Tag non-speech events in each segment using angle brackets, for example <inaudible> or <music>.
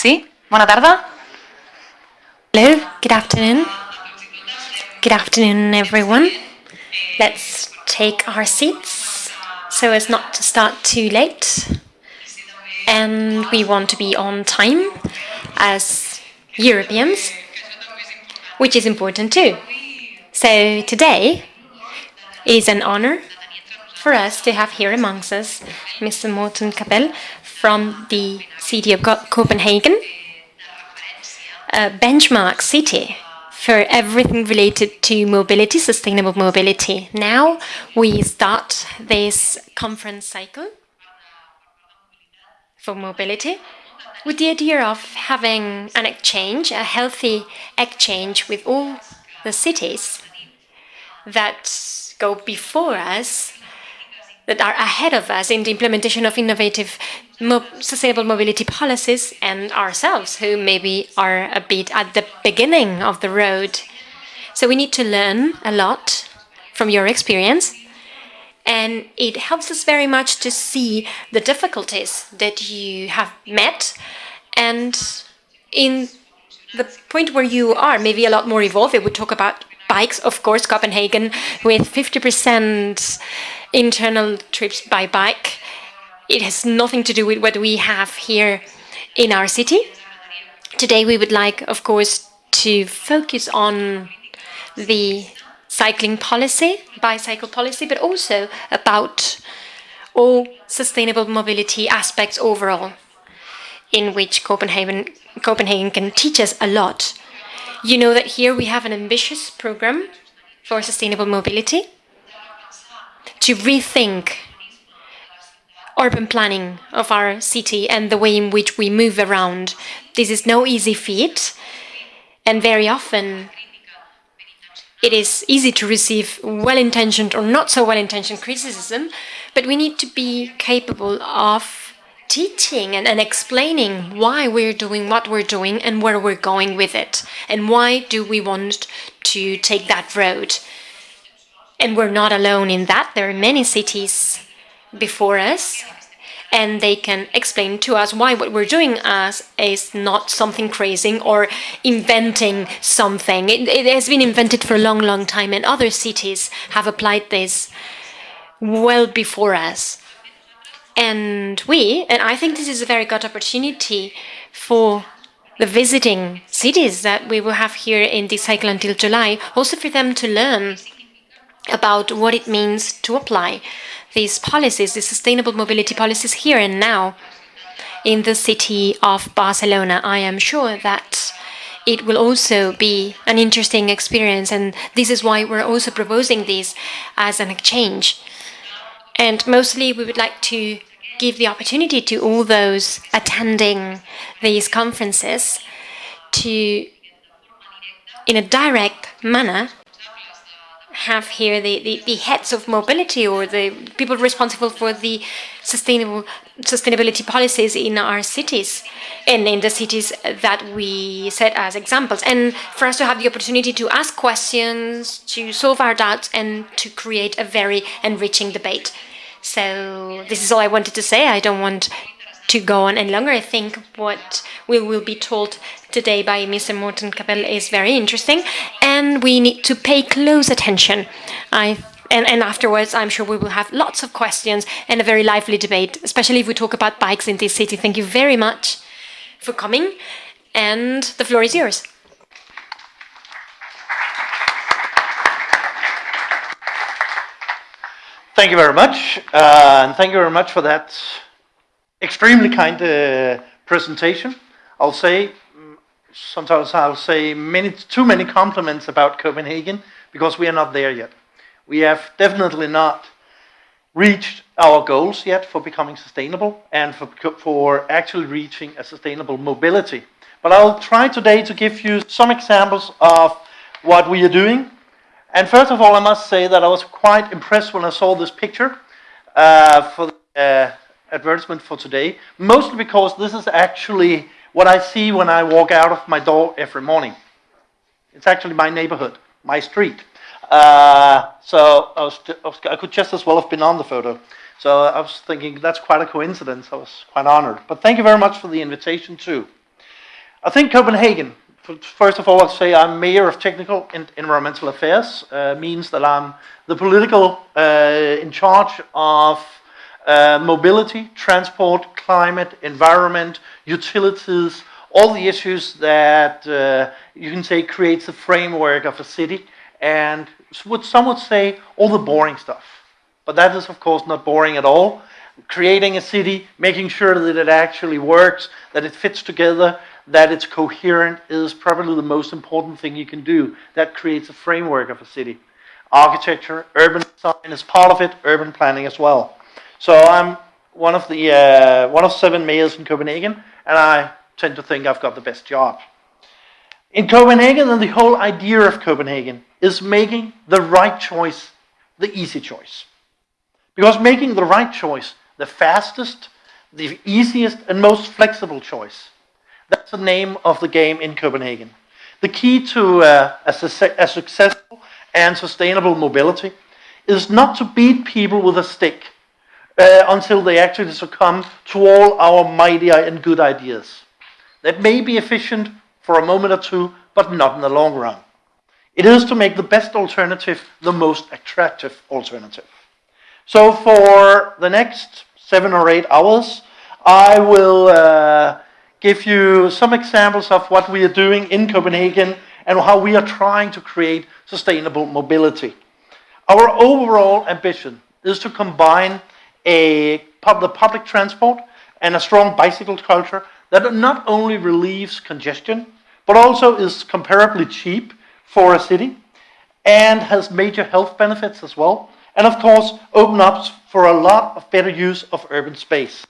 Sí? Bona tarda. Hello, good afternoon. Good afternoon, everyone. Let's take our seats so as not to start too late. And we want to be on time as Europeans, which is important too. So today is an honor for us to have here amongst us Mr. Morten Kabell from the city of Copenhagen, a benchmark city for everything related to mobility, sustainable mobility. Now we start this conference cycle for mobility with the idea of having an exchange, a healthy exchange with all the cities that go before us, that are ahead of us in the implementation of innovative mo sustainable mobility policies and ourselves, who maybe are a bit at the beginning of the road. So we need to learn a lot from your experience. And it helps us very much to see the difficulties that you have met and in the point where you are, maybe a lot more evolved, we would talk about bikes, of course, Copenhagen with 50% internal trips by bike. It has nothing to do with what we have here in our city. Today we would like, of course, to focus on the cycling policy, bicycle policy, but also about all sustainable mobility aspects overall, in which Copenhagen, Copenhagen can teach us a lot. You know that here we have an ambitious program for sustainable mobility to rethink urban planning of our city and the way in which we move around. This is no easy feat, and very often it is easy to receive well-intentioned or not so well-intentioned criticism, but we need to be capable of teaching and, and, explaining why we're doing what we're doing and where we're going with it, and why do we want to take that road. And we're not alone in that. There are many cities before us and they can explain to us why what we're doing as is not something crazy or inventing something. It, it, has been invented for a long, long time and other cities have applied this well before us. And we, and I think this is a very good opportunity for the visiting cities that we will have here in this cycle until July, also for them to learn about what it means to apply these policies, the sustainable mobility policies here and now in the city of Barcelona. I am sure that it will also be an interesting experience and this is why we're also proposing this as an exchange. And mostly we would like to give the opportunity to all those attending these conferences to, in a direct manner, have here the, the, the, heads of mobility or the people responsible for the sustainable sustainability policies in our cities and in the cities that we set as examples. And for us to have the opportunity to ask questions to solve our doubts and to create a very enriching debate. So this is all I wanted to say. I don't want to go on any longer. I think what we will be told today by Mr. Morten Kabell is very interesting, and we need to pay close attention. I and, and afterwards, I'm sure we will have lots of questions and a very lively debate, especially if we talk about bikes in this city. Thank you very much for coming, and the floor is yours. Thank you very much, uh, and thank you very much for that extremely kind uh, presentation. I'll say, sometimes I'll say many, too many compliments about Copenhagen because we are not there yet. We have definitely not reached our goals yet for becoming sustainable and for, for actually reaching a sustainable mobility. But I'll try today to give you some examples of what we are doing. And first of all, I must say that I was quite impressed when I saw this picture uh, for uh, advertisement for today, mostly because this is actually what I see when I walk out of my door every morning. It's actually my neighborhood, my street. Uh, so I, was, I, could just as well have been on the photo. So I was thinking that's quite a coincidence. I was quite honored. But thank you very much for the invitation too. I think Copenhagen, first of all, I'll say I'm Mayor of Technical and Environmental Affairs, uh, means that I'm the political uh, in charge of uh, mobility, transport, climate, environment, utilities, all the issues that uh, you can say creates the framework of a city, and what some would say all the boring stuff. But that is, of course, not boring at all. Creating a city, making sure that it actually works, that it fits together, that it's coherent is probably the most important thing you can do. That creates a framework of a city. Architecture, urban design is part of it, urban planning as well. So I'm one of the uh, one of seven mayors in Copenhagen, and I tend to think I've got the best job. In Copenhagen, and the whole idea of Copenhagen is making the right choice the easy choice. Because making the right choice, the fastest, the easiest, and most flexible choice, that's the name of the game in Copenhagen. The key to uh, a, a successful and sustainable mobility is not to beat people with a stick uh, until they actually succumb to all our mighty and good ideas. That may be efficient for a moment or two, but not in the long run. It is to make the best alternative the most attractive alternative. So for the next seven or eight hours, I will uh, give you some examples of what we are doing in Copenhagen and how we are trying to create sustainable mobility. Our overall ambition is to combine a pub, the public transport and a strong bicycle culture that not only relieves congestion, but also is comparably cheap for a city and has major health benefits as well. And of course, open up for a lot of better use of urban space.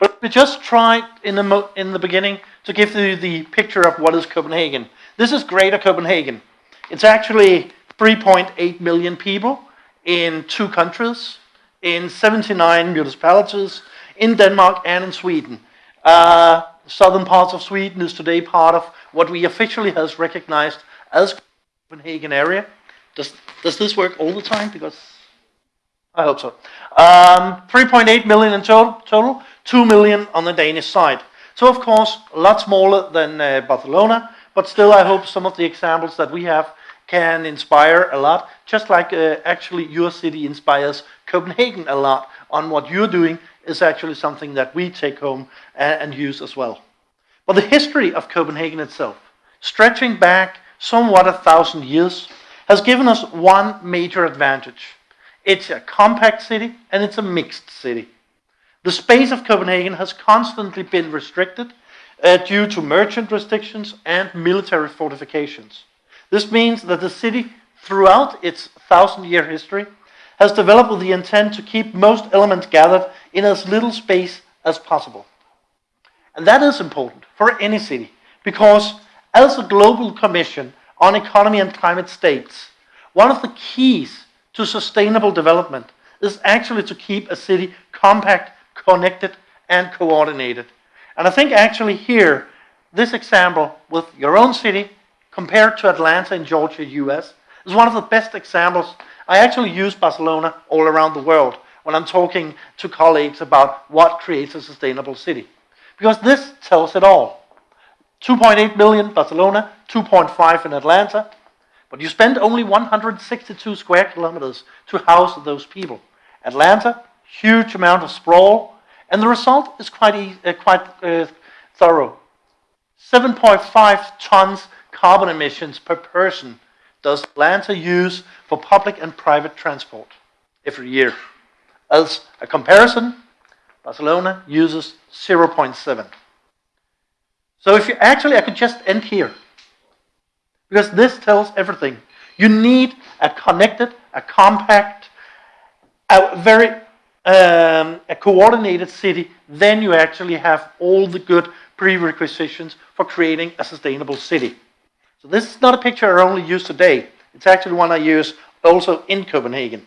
But we just tried in the, in the beginning to give you the picture of what is Copenhagen. This is Greater Copenhagen. It's actually 3.8 million people in two countries, in 79 municipalities, in Denmark and in Sweden. Uh, southern parts of Sweden is today part of what we officially has recognized as Copenhagen area. Does, does this work all the time? Because I hope so. Um, 3.8 million in total, total, 2 million on the Danish side. So of course, a lot smaller than uh, Barcelona, but still I hope some of the examples that we have can inspire a lot, just like uh, actually your city inspires Copenhagen a lot on what you're doing is actually something that we take home and, and use as well. But the history of Copenhagen itself, stretching back somewhat a thousand years, has given us one major advantage. It's a compact city and it's a mixed city. The space of Copenhagen has constantly been restricted uh, due to merchant restrictions and military fortifications. This means that the city, throughout its thousand year history, has developed with the intent to keep most elements gathered in as little space as possible. And that is important for any city because, as the Global Commission on Economy and Climate states, one of the keys to sustainable development is actually to keep a city compact, connected, and coordinated. And I think actually here, this example with your own city compared to Atlanta in Georgia, US, is one of the best examples. I actually use Barcelona all around the world when I'm talking to colleagues about what creates a sustainable city. Because this tells it all. 2.8 million Barcelona, 2.5 in Atlanta, but you spend only 162 square kilometers to house those people. Atlanta, huge amount of sprawl, and the result is quite, uh, quite uh, thorough. 7.5 tons carbon emissions per person does Atlanta use for public and private transport every year. As a comparison, Barcelona uses 0.7. So if you actually, I could just end here because this tells everything. You need a connected, a compact, a very um, a coordinated city. Then you actually have all the good prerequisites for creating a sustainable city. So this is not a picture I only use today. It's actually one I use also in Copenhagen.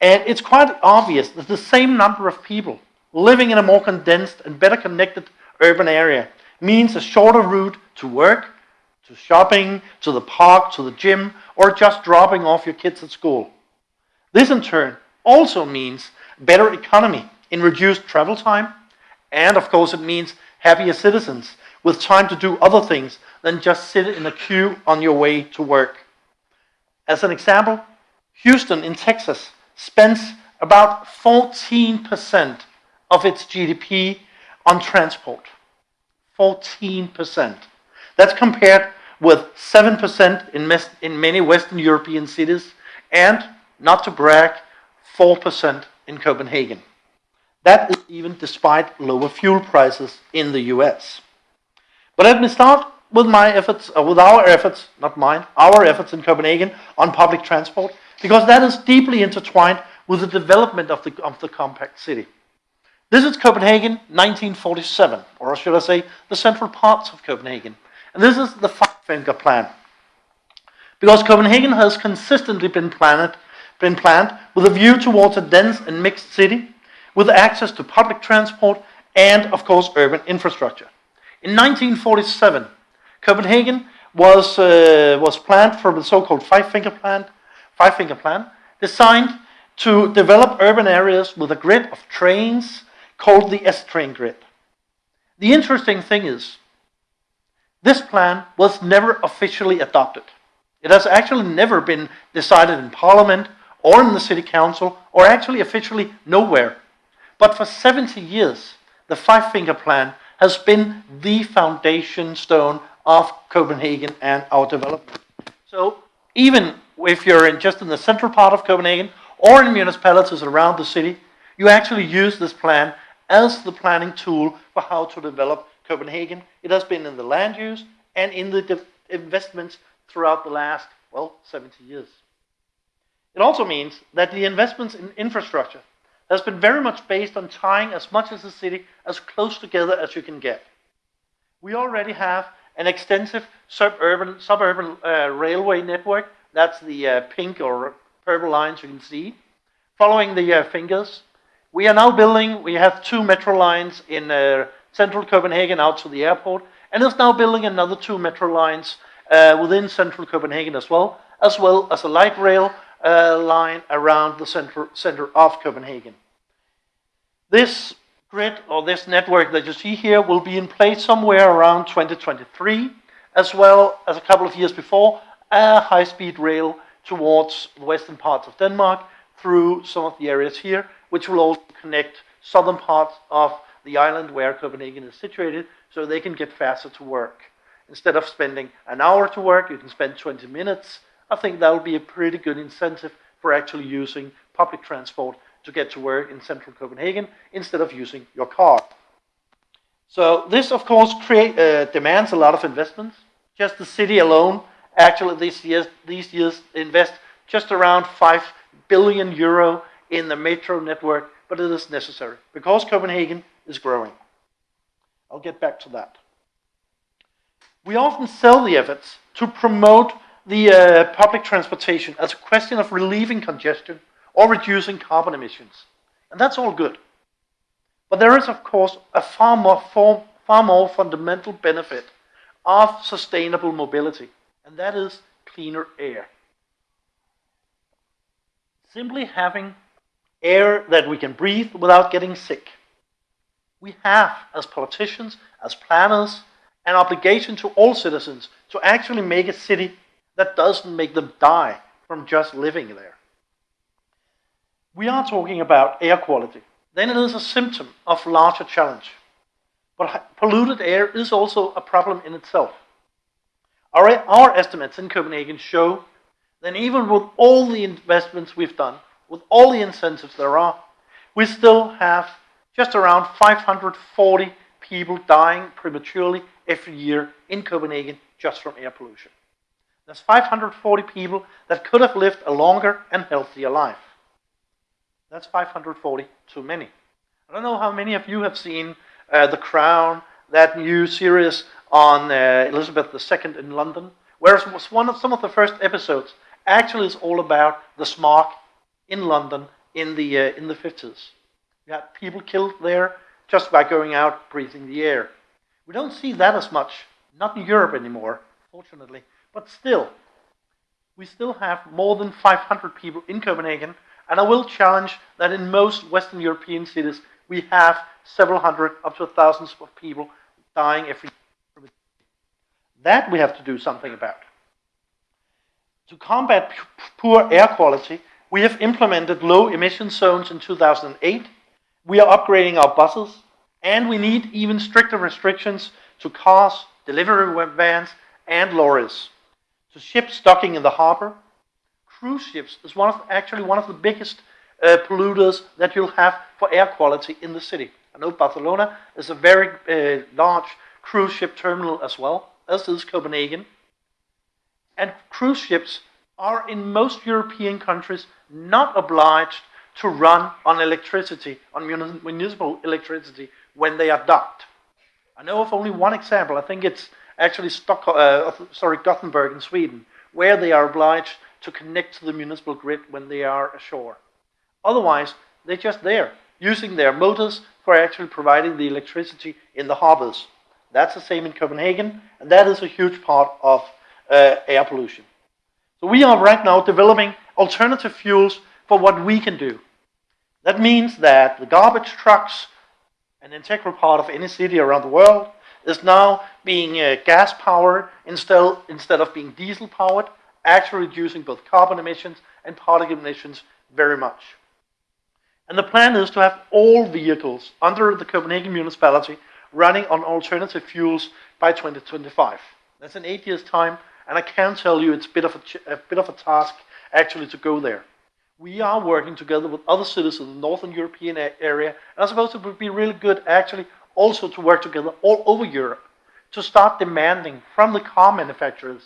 And it's quite obvious that the same number of people living in a more condensed and better connected urban area means a shorter route to work, to shopping, to the park, to the gym, or just dropping off your kids at school. This in turn also means better economy in reduced travel time, and of course it means happier citizens with time to do other things than just sit in a queue on your way to work. As an example, Houston in Texas spends about 14% of its GDP on transport. 14%. That's compared with 7% in, in many Western European cities and, not to brag, 4% in Copenhagen. That is even despite lower fuel prices in the US. But let me start with my efforts, or with our efforts, not mine, our efforts in Copenhagen on public transport, because that is deeply intertwined with the development of the, of the compact city. This is Copenhagen 1947, or should I say, the central parts of Copenhagen. And this is the five finger plan. Because Copenhagen has consistently been planned, been planned with a view towards a dense and mixed city with access to public transport and, of course, urban infrastructure. In 1947, Copenhagen was, uh, was planned for the so-called five-finger plan, five-finger plan, designed to develop urban areas with a grid of trains called the S-train grid. The interesting thing is, this plan was never officially adopted. It has actually never been decided in Parliament or in the City Council or actually officially nowhere. But for 70 years, the Five Finger Plan has been the foundation stone of Copenhagen and our development. So even if you're in just in the central part of Copenhagen or in municipalities around the city, you actually use this plan as the planning tool for how to develop Copenhagen. It has been in the land use and in the investments throughout the last, well, 70 years. It also means that the investments in infrastructure has been very much based on tying as much as the city as close together as you can get. We already have an extensive suburban, suburban uh, railway network. That's the uh, pink or purple lines you can see. Following the uh, fingers, we are now building, we have two metro lines in uh, central Copenhagen out to the airport, and is now building another two metro lines uh, within central Copenhagen as well, as well as a light rail uh, line around the center, center of Copenhagen. This grid or this network that you see here will be in place somewhere around 2023, as well as a couple of years before, a high-speed rail towards the western parts of Denmark through some of the areas here, which will also connect southern parts of the island where Copenhagen is situated, so they can get faster to work. Instead of spending an hour to work, you can spend 20 minutes. I think that will be a pretty good incentive for actually using public transport to get to work in central Copenhagen instead of using your car. So this, of course, create, uh, demands a lot of investments. Just the city alone, actually, these years, these years invest just around 5 billion euro in the metro network, but it is necessary because Copenhagen is growing. I'll get back to that. We often sell the efforts to promote the uh, public transportation as a question of relieving congestion or reducing carbon emissions. And that's all good. But there is, of course, a far more, far, far more fundamental benefit of sustainable mobility, and that is cleaner air. Simply having air that we can breathe without getting sick. We have, as politicians, as planners, an obligation to all citizens to actually make a city that doesn't make them die from just living there. We are talking about air quality. Then it is a symptom of larger challenge. But polluted air is also a problem in itself. Our, our estimates in Copenhagen show that even with all the investments we've done, with all the incentives there are, we still have just around 540 people dying prematurely every year in Copenhagen just from air pollution. There's 540 people that could have lived a longer and healthier life. That's 540 too many. I don't know how many of you have seen uh, The Crown, that new series on uh, Elizabeth II in London, whereas one of some of the first episodes actually is all about the smog in London in the uh, in the 50s. You had people killed there just by going out breathing the air. We don't see that as much, not in Europe anymore, fortunately, but still, we still have more than 500 people in Copenhagen and I will challenge that in most Western European cities, we have several hundred, up to thousands of people dying every year That we have to do something about. To combat poor air quality, we have implemented low emission zones in 2008. We are upgrading our buses, and we need even stricter restrictions to cars, delivery vans, and lorries. To ships docking in the harbor, cruise ships is one of actually one of the biggest uh, polluters that you'll have for air quality in the city. I know Barcelona is a very uh, large cruise ship terminal as well, as is Copenhagen. And cruise ships are in most European countries not obliged to run on electricity, on municipal electricity, when they are docked. I know of only one example. I think it's actually Stockholm, uh, sorry, Gothenburg in Sweden, where they are obliged to connect to the municipal grid when they are ashore. Otherwise, they're just there, using their motors for actually providing the electricity in the harbors. That's the same in Copenhagen, and that is a huge part of uh, air pollution. So we are right now developing alternative fuels for what we can do. That means that the garbage trucks, an integral part of any city around the world, is now being uh, gas powered instead, instead of being diesel powered, actually reducing both carbon emissions and particle emissions very much. And the plan is to have all vehicles under the Copenhagen municipality running on alternative fuels by 2025. That's in eight years' time, and I can tell you it's a bit of a, a, bit of a task actually to go there. We are working together with other cities in the Northern European area, and I suppose it would be really good actually also to work together all over Europe to start demanding from the car manufacturers,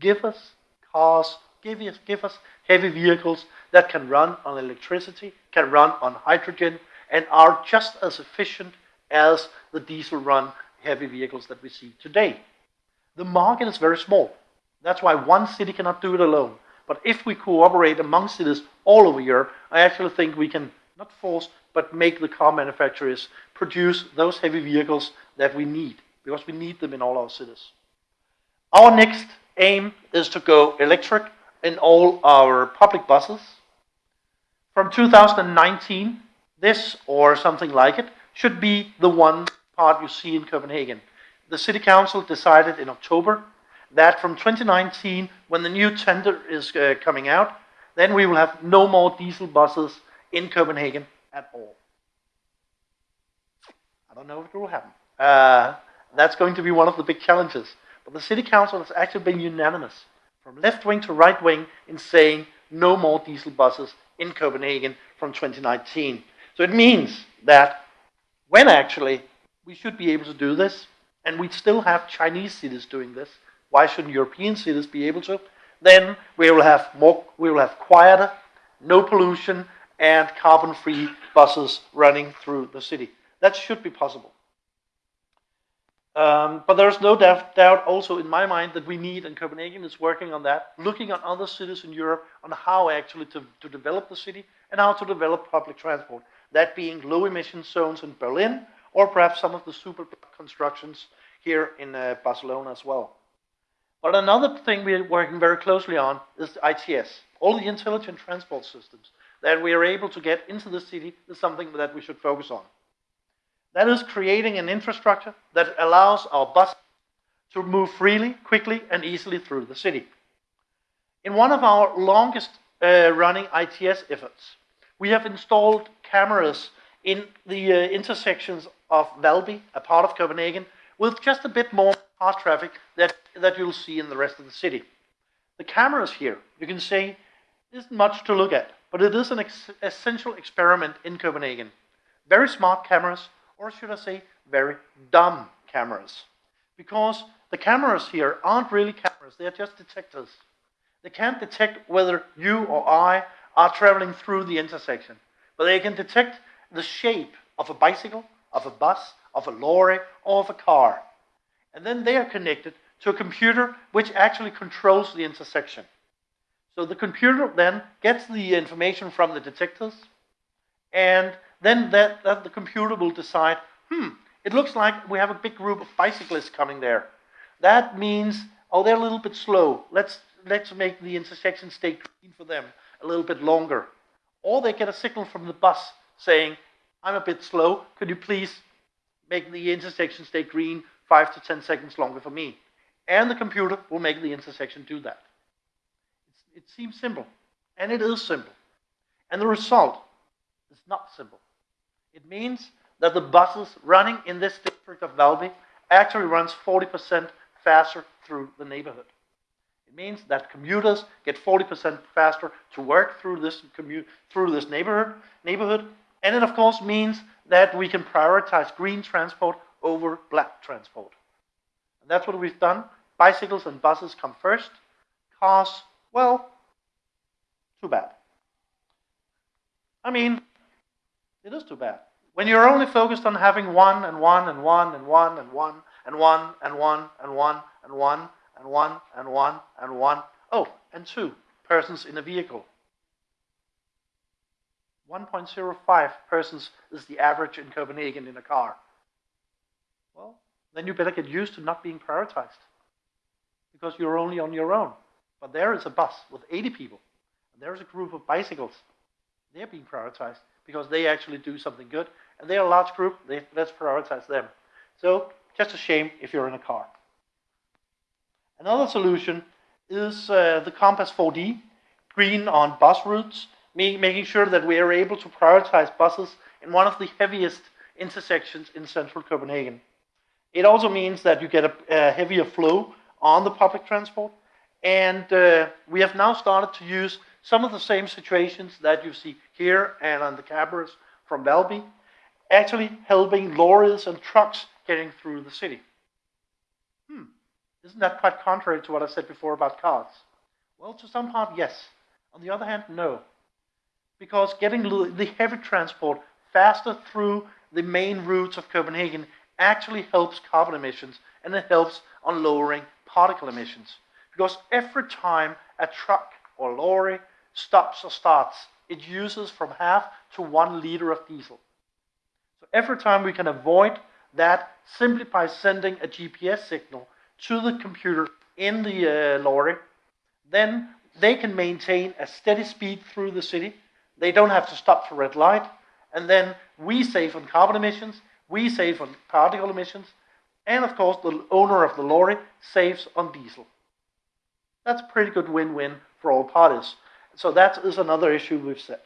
give us cars, give us, give us heavy vehicles that can run on electricity, can run on hydrogen, and are just as efficient as the diesel run heavy vehicles that we see today. The market is very small. That's why one city cannot do it alone. But if we cooperate among cities all over Europe, I actually think we can not force, but make the car manufacturers produce those heavy vehicles that we need, because we need them in all our cities. Our next aim is to go electric in all our public buses. From 2019, this or something like it should be the one part you see in Copenhagen. The City Council decided in October that from 2019, when the new tender is uh, coming out, then we will have no more diesel buses in Copenhagen at all. I don't know if it will happen. Uh, that's going to be one of the big challenges. But the City Council has actually been unanimous, from left wing to right wing, in saying no more diesel buses in Copenhagen from 2019. So it means that when actually we should be able to do this, and we still have Chinese cities doing this, why shouldn't European cities be able to? Then we will have more, we will have quieter, no pollution, and carbon-free buses running through the city. That should be possible. Um, but there's no doubt, also in my mind that we need, and Copenhagen is working on that, looking at other cities in Europe on how actually to, to develop the city and how to develop public transport. That being low emission zones in Berlin or perhaps some of the super constructions here in uh, Barcelona as well. But another thing we're working very closely on is ITS, all the intelligent transport systems that we are able to get into the city is something that we should focus on. That is creating an infrastructure that allows our bus to move freely, quickly, and easily through the city. In one of our longest uh, running ITS efforts, we have installed cameras in the uh, intersections of Valby, a part of Copenhagen, with just a bit more car traffic that, that you'll see in the rest of the city. The cameras here, you can say, isn't much to look at, but it is an ex essential experiment in Copenhagen. Very smart cameras, or should I say, very dumb cameras. Because the cameras here aren't really cameras, they are just detectors. They can't detect whether you or I are traveling through the intersection, but they can detect the shape of a bicycle, of a bus, of a lorry, or of a car. And then they are connected to a computer which actually controls the intersection. So the computer then gets the information from the detectors, and then that, that the computer will decide, hmm, it looks like we have a big group of bicyclists coming there. That means, oh, they're a little bit slow. Let's, let's make the intersection stay green for them a little bit longer. Or they get a signal from the bus saying, I'm a bit slow. Could you please make the intersection stay green five to 10 seconds longer for me? and the computer will make the intersection do that. It seems simple, and it is simple. And the result is not simple. It means that the buses running in this district of Valby actually runs 40% faster through the neighborhood. It means that commuters get 40% faster to work through this commute through this neighborhood neighborhood. And it of course means that we can prioritize green transport over black transport. And that's what we've done. Bicycles and buses come first. Cars, well, too bad. I mean, it is too bad. When you're only focused on having one and one and one and one and one and one and one and one and one and one and one and one, oh, and two persons in a vehicle. 1.05 persons is the average in Copenhagen in a car. Well, then you better get used to not being prioritized because you're only on your own. But there is a bus with 80 people, and there is a group of bicycles. They're being prioritized because they actually do something good, and they're a large group. They, let's prioritize them. So, just a shame if you're in a car. Another solution is uh, the Compass 4D, green on bus routes, making sure that we are able to prioritize buses in one of the heaviest intersections in central Copenhagen. It also means that you get a, a heavier flow on the public transport, and uh, we have now started to use some of the same situations that you see here and on the cameras from Valby, actually helping lorries and trucks getting through the city. Hmm, isn't that quite contrary to what I said before about cars? Well, to some part, yes. On the other hand, no because getting the heavy transport faster through the main routes of Copenhagen actually helps carbon emissions and it helps on lowering particle emissions. Because every time a truck or lorry stops or starts, it uses from half to one liter of diesel. So every time we can avoid that simply by sending a GPS signal to the computer in the uh, lorry, then they can maintain a steady speed through the city they don't have to stop for red light. And then we save on carbon emissions, we save on particle emissions, and of course the owner of the lorry saves on diesel. That's a pretty good win-win for all parties. So that is another issue we've set.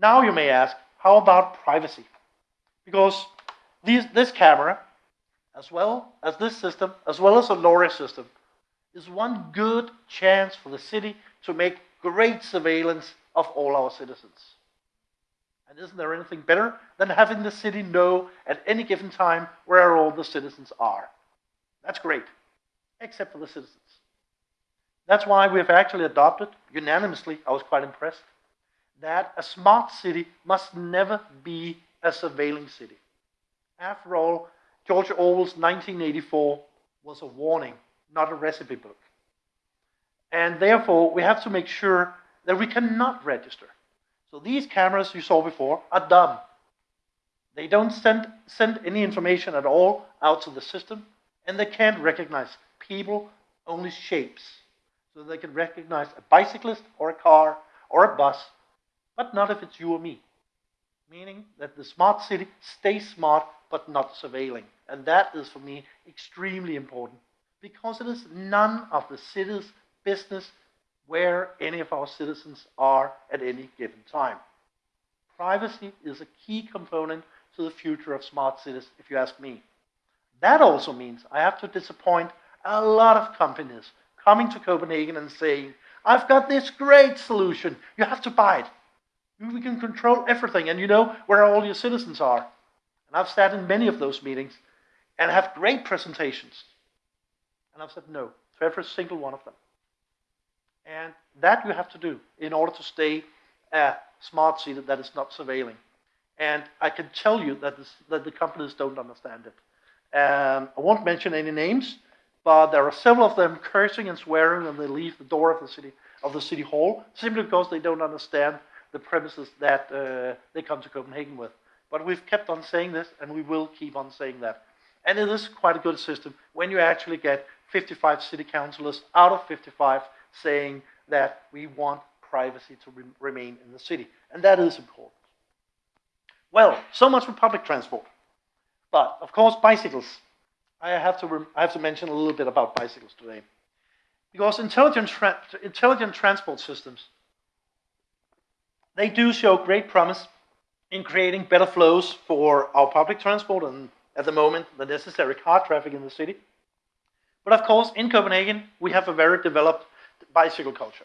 Now you may ask, how about privacy? Because these, this camera, as well as this system, as well as the lorry system, is one good chance for the city to make great surveillance of all our citizens. And isn't there anything better than having the city know at any given time where all the citizens are? That's great, except for the citizens. That's why we have actually adopted, unanimously, I was quite impressed, that a smart city must never be a surveilling city. After all, George Orwell's 1984 was a warning, not a recipe book. And therefore, we have to make sure that we cannot register. So these cameras you saw before are dumb. They don't send, send any information at all out to the system, and they can't recognize people, only shapes. So they can recognize a bicyclist or a car or a bus, but not if it's you or me. Meaning that the smart city stays smart but not surveilling. And that is for me extremely important because it is none of the city's business where any of our citizens are at any given time. Privacy is a key component to the future of smart cities, if you ask me. That also means I have to disappoint a lot of companies coming to Copenhagen and saying, I've got this great solution, you have to buy it. We can control everything, and you know where all your citizens are. And I've sat in many of those meetings and have great presentations. And I've said no to every single one of them. And that you have to do in order to stay a smart city that is not surveilling. And I can tell you that, this, that the companies don't understand it. Um, I won't mention any names, but there are several of them cursing and swearing when they leave the door of the city of the city hall, simply because they don't understand the premises that uh, they come to Copenhagen with. But we've kept on saying this, and we will keep on saying that. And it is quite a good system when you actually get 55 city councillors out of 55 saying that we want privacy to re remain in the city. And that is important. Well, so much for public transport. But, of course, bicycles. I have to I have to mention a little bit about bicycles today, because intelligent tra- intelligent transport systems they do show great promise in creating better flows for our public transport and at the moment the necessary car traffic in the city. But of course, in Copenhagen, we have a very developed bicycle culture.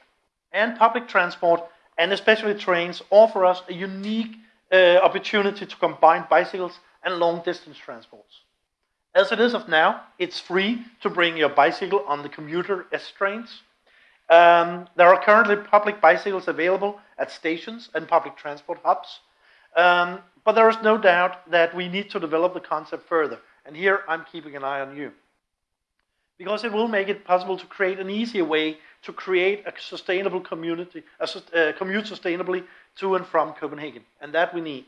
And public transport, and especially trains, offer us a unique uh, opportunity to combine bicycles and long distance transports. As it is of now, it's free to bring your bicycle on the commuter S trains. Um, there are currently public bicycles available at stations and public transport hubs. Um, but there is no doubt that we need to develop the concept further. And here I'm keeping an eye on you. Because it will make it possible to create an easier way to create a sustainable community, a uh, commute sustainably to and from Copenhagen. And that we need.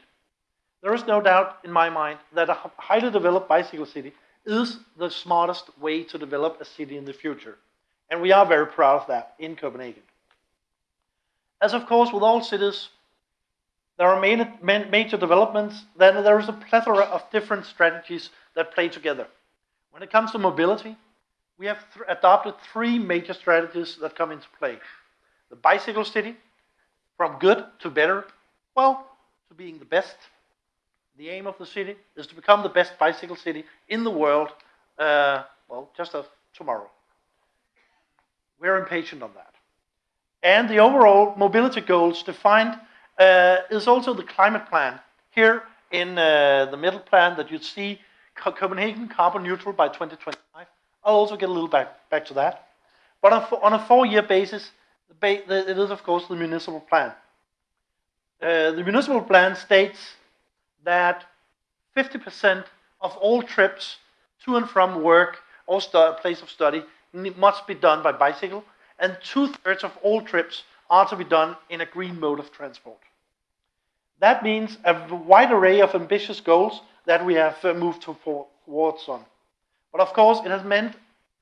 There is no doubt in my mind that a highly developed bicycle city is the smartest way to develop a city in the future. And we are very proud of that in Copenhagen. As of course with all cities, there are major developments, then there is a plethora of different strategies that play together. When it comes to mobility, we have th adopted three major strategies that come into play. The bicycle city, from good to better, well, to being the best. The aim of the city is to become the best bicycle city in the world, uh, well, just of tomorrow. We're impatient on that. And the overall mobility goals defined uh, is also the climate plan. Here in uh, the middle plan that you see Co Copenhagen carbon neutral by 2025. I'll also get a little back, back to that. But on, on a four-year basis, it is of course the municipal plan. Uh, the municipal plan states that 50% of all trips to and from work or place of study must be done by bicycle, and two-thirds of all trips are to be done in a green mode of transport. That means a wide array of ambitious goals that we have uh, moved towards on. But of course, it has meant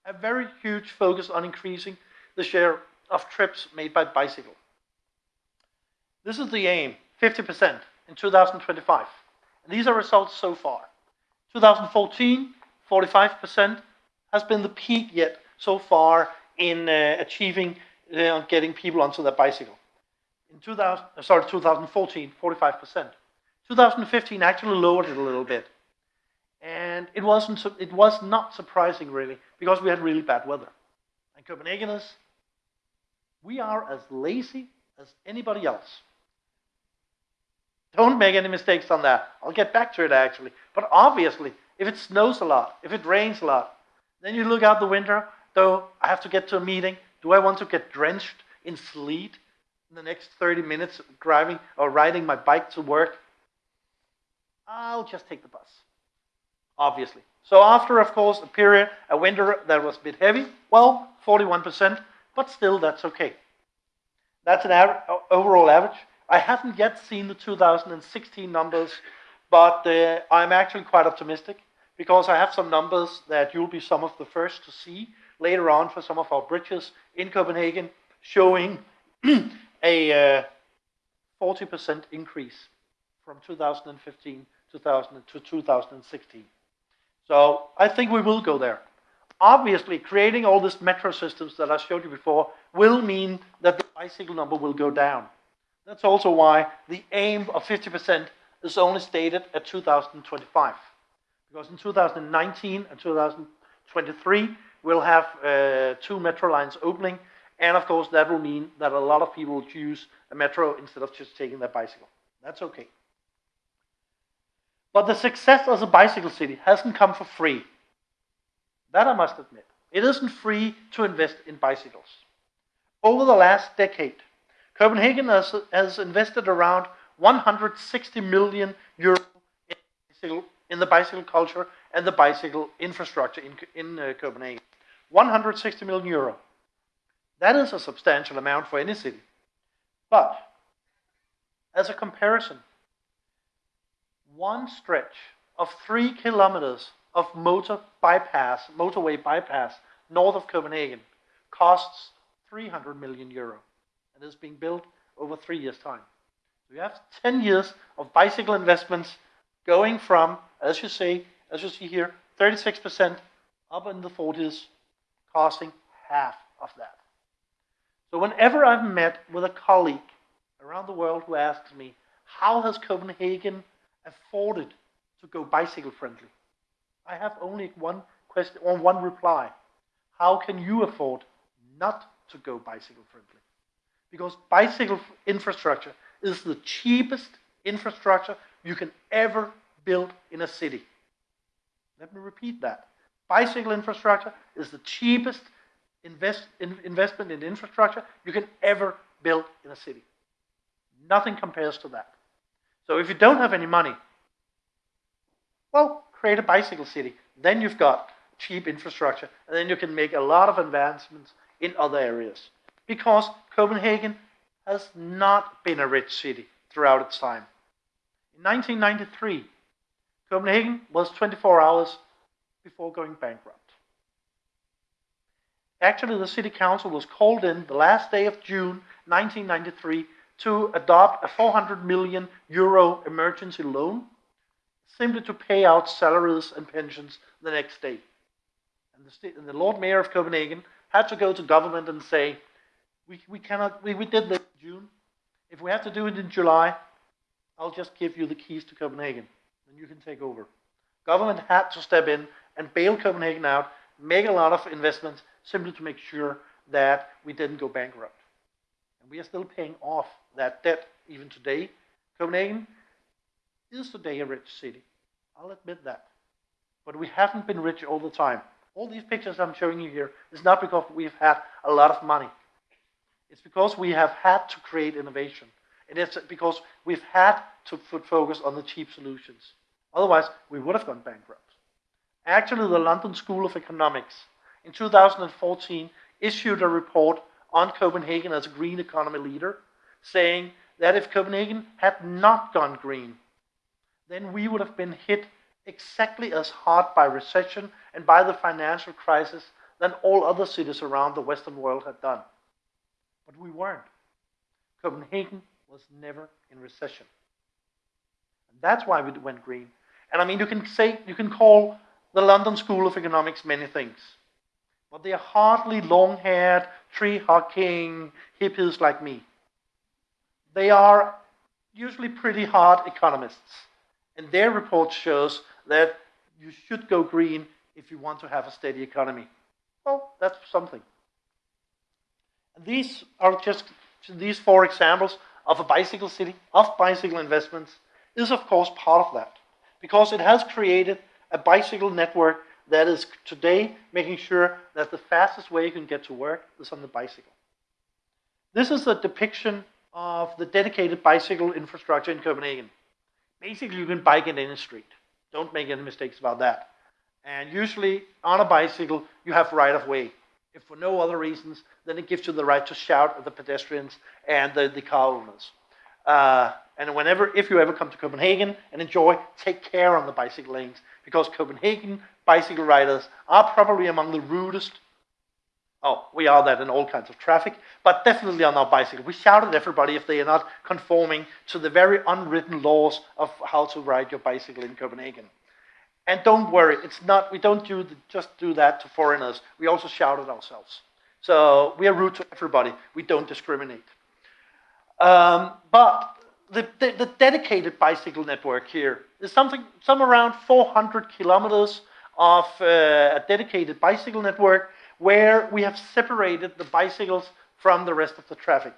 a very huge focus on increasing the share of trips made by bicycle. This is the aim, 50% in 2025. These are results so far. 2014, 45% has been the peak yet so far in uh, achieving uh, getting people onto their bicycle in 2000, uh, sorry, 2014, 45%. 2015 actually lowered it a little bit. And it wasn't, it was not surprising really, because we had really bad weather. And Copenhageners, we are as lazy as anybody else. Don't make any mistakes on that. I'll get back to it actually. But obviously, if it snows a lot, if it rains a lot, then you look out the window, though I have to get to a meeting. Do I want to get drenched in sleet in the next 30 minutes driving or riding my bike to work, I'll just take the bus, obviously. So after, of course, a period, a winter that was a bit heavy, well, 41%, but still that's okay. That's an overall average. I haven't yet seen the 2016 numbers, but uh, I'm actually quite optimistic because I have some numbers that you'll be some of the first to see later on for some of our bridges in Copenhagen showing <clears throat> a 40% uh, increase from 2015 2000 to 2016. So I think we will go there. Obviously, creating all these metro systems that I showed you before will mean that the bicycle number will go down. That's also why the aim of 50% is only stated at 2025. Because in 2019 and 2023, we'll have uh, two metro lines opening, and of course, that will mean that a lot of people will choose a metro instead of just taking their bicycle. That's okay. But the success as a bicycle city hasn't come for free. That I must admit. It isn't free to invest in bicycles. Over the last decade, Copenhagen has, has invested around 160 million euro in, the bicycle culture and the bicycle infrastructure in, in uh, Copenhagen. 160 million euro. That is a substantial amount for any city. But as a comparison, one stretch of three kilometers of motor bypass, motorway bypass north of Copenhagen costs 300 million euro and is being built over three years' time. So you have 10 years of bicycle investments going from, as you say, as you see here, 36% up in the 40s, costing half of that. So whenever I've met with a colleague around the world who asks me, how has Copenhagen afforded to go bicycle friendly? I have only one question or one reply. How can you afford not to go bicycle friendly? Because bicycle infrastructure is the cheapest infrastructure you can ever build in a city. Let me repeat that. Bicycle infrastructure is the cheapest invest, in, investment in infrastructure you can ever build in a city. Nothing compares to that. So if you don't have any money, well, create a bicycle city. Then you've got cheap infrastructure, and then you can make a lot of advancements in other areas. Because Copenhagen has not been a rich city throughout its time. In 1993, Copenhagen was 24 hours before going bankrupt. Actually, the city council was called in the last day of June 1993 to adopt a 400 million euro emergency loan simply to pay out salaries and pensions the next day. And the, and the Lord Mayor of Copenhagen had to go to government and say, we, we cannot, we, we did this in June. If we have to do it in July, I'll just give you the keys to Copenhagen and you can take over. Government had to step in and bail Copenhagen out, make a lot of investments simply to make sure that we didn't go bankrupt. And we are still paying off that debt even today. Copenhagen is today a rich city. I'll admit that. But we haven't been rich all the time. All these pictures I'm showing you here is not because we've had a lot of money. It's because we have had to create innovation. And it's because we've had to put focus on the cheap solutions. Otherwise, we would have gone bankrupt. Actually, the London School of Economics in 2014 issued a report on Copenhagen as a green economy leader, saying that if Copenhagen had not gone green, then we would have been hit exactly as hard by recession and by the financial crisis than all other cities around the Western world had done. But we weren't. Copenhagen was never in recession. And that's why we went green. And I mean, you can say, you can call the London School of Economics many things. But they are hardly long haired, tree hugging hippies like me. They are usually pretty hard economists. And their report shows that you should go green if you want to have a steady economy. Well, that's something. These are just these four examples of a bicycle city, of bicycle investments, is of course part of that. Because it has created a bicycle network that is today making sure that the fastest way you can get to work is on the bicycle. This is a depiction of the dedicated bicycle infrastructure in Copenhagen. Basically, you can bike in any street. Don't make any mistakes about that. And usually, on a bicycle, you have right of way. If for no other reasons, then it gives you the right to shout at the pedestrians and the, the car owners. Uh, and whenever, if you ever come to Copenhagen and enjoy, take care on the bicycle lanes because Copenhagen bicycle riders are probably among the rudest. Oh, we are that in all kinds of traffic, but definitely on our bicycle. We shout at everybody if they are not conforming to the very unwritten laws of how to ride your bicycle in Copenhagen. And don't worry, it's not. We don't do just do that to foreigners. We also shout at ourselves. So we are rude to everybody. We don't discriminate. Um, but the, the, the, dedicated bicycle network here is something, some around 400 kilometers of uh, a dedicated bicycle network where we have separated the bicycles from the rest of the traffic.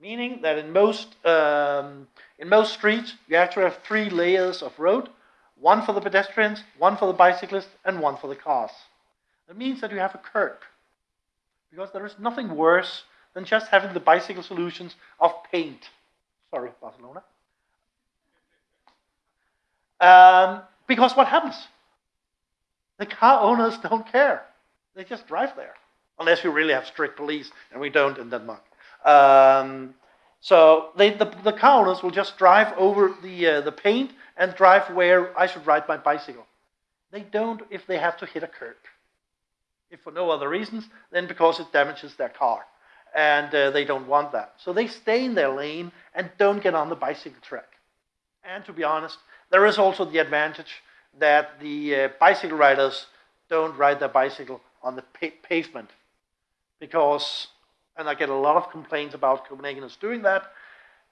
Meaning that in most, um, in most streets, you actually have three layers of road, one for the pedestrians, one for the bicyclists, and one for the cars. That means that you have a curb. Because there is nothing worse than just having the bicycle solutions of paint. Sorry, Barcelona. Um, because what happens? The car owners don't care. They just drive there. Unless you really have strict police, and we don't in Denmark. Um, so they, the, the owners will just drive over the, uh, the paint and drive where I should ride my bicycle. They don't if they have to hit a curb. If for no other reasons, then because it damages their car and uh, they don't want that. So they stay in their lane and don't get on the bicycle track. And to be honest, there is also the advantage that the uh, bicycle riders don't ride their bicycle on the pa- pavement because, and I get a lot of complaints about Copenhageners doing that.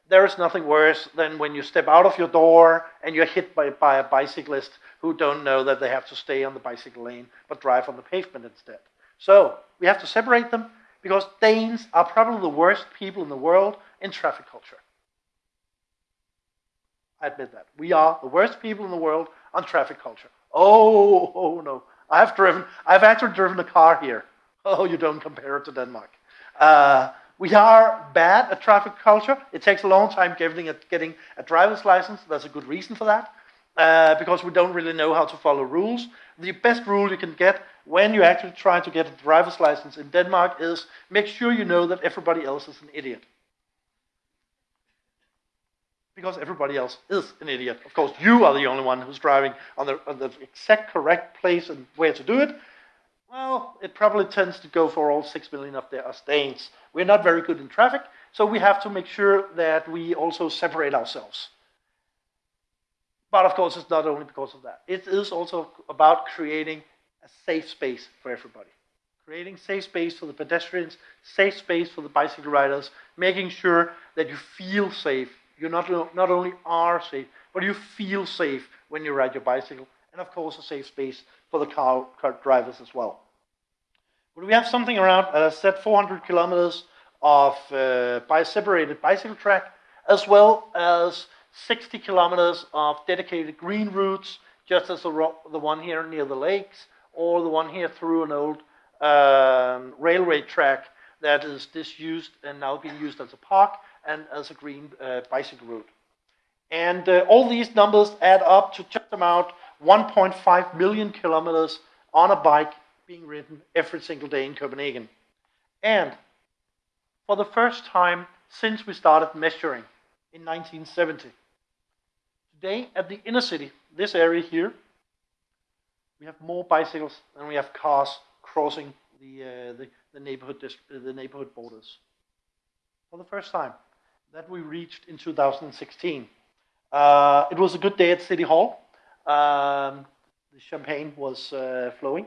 There is nothing worse than when you step out of your door and you're hit by, by a bicyclist who don't know that they have to stay on the bicycle lane but drive on the pavement instead. So we have to separate them because Danes are probably the worst people in the world in traffic culture. I admit that. We are the worst people in the world on traffic culture. Oh, oh no. I've driven, I've actually driven a car here. Oh, you don't compare it to Denmark. Uh, we are bad at traffic culture. It takes a long time getting a, getting a driver's license. There's a good reason for that. Uh, because we don't really know how to follow rules. The best rule you can get when you actually try to get a driver's license in Denmark is make sure you know that everybody else is an idiot. Because everybody else is an idiot. Of course, you are the only one who's driving on the, on the exact correct place and where to do it. Well, it probably tends to go for all six million of the Danes. We're not very good in traffic, so we have to make sure that we also separate ourselves. But of course, it's not only because of that. It is also about creating a safe space for everybody. Creating safe space for the pedestrians, safe space for the bicycle riders, making sure that you feel safe. You not, not only are safe, but you feel safe when you ride your bicycle. And of course, a safe space for the car, car drivers as well. But we have something around, as I said, 400 kilometers of uh, by separated bicycle track, as well as 60 kilometers of dedicated green routes, just as the, the one here near the lakes, or the one here through an old um, railway track that is disused and now being used as a park and as a green uh, bicycle route. And uh, all these numbers add up to just about 1.5 million kilometers on a bike being written every single day in Copenhagen. And for the first time since we started measuring in 1970, Today, at the inner city, this area here, we have more bicycles than we have cars crossing the, uh, the, the, neighborhood the neighborhood borders. For the first time, that we reached in 2016. Uh, it was a good day at City Hall. Um, the champagne was uh, flowing.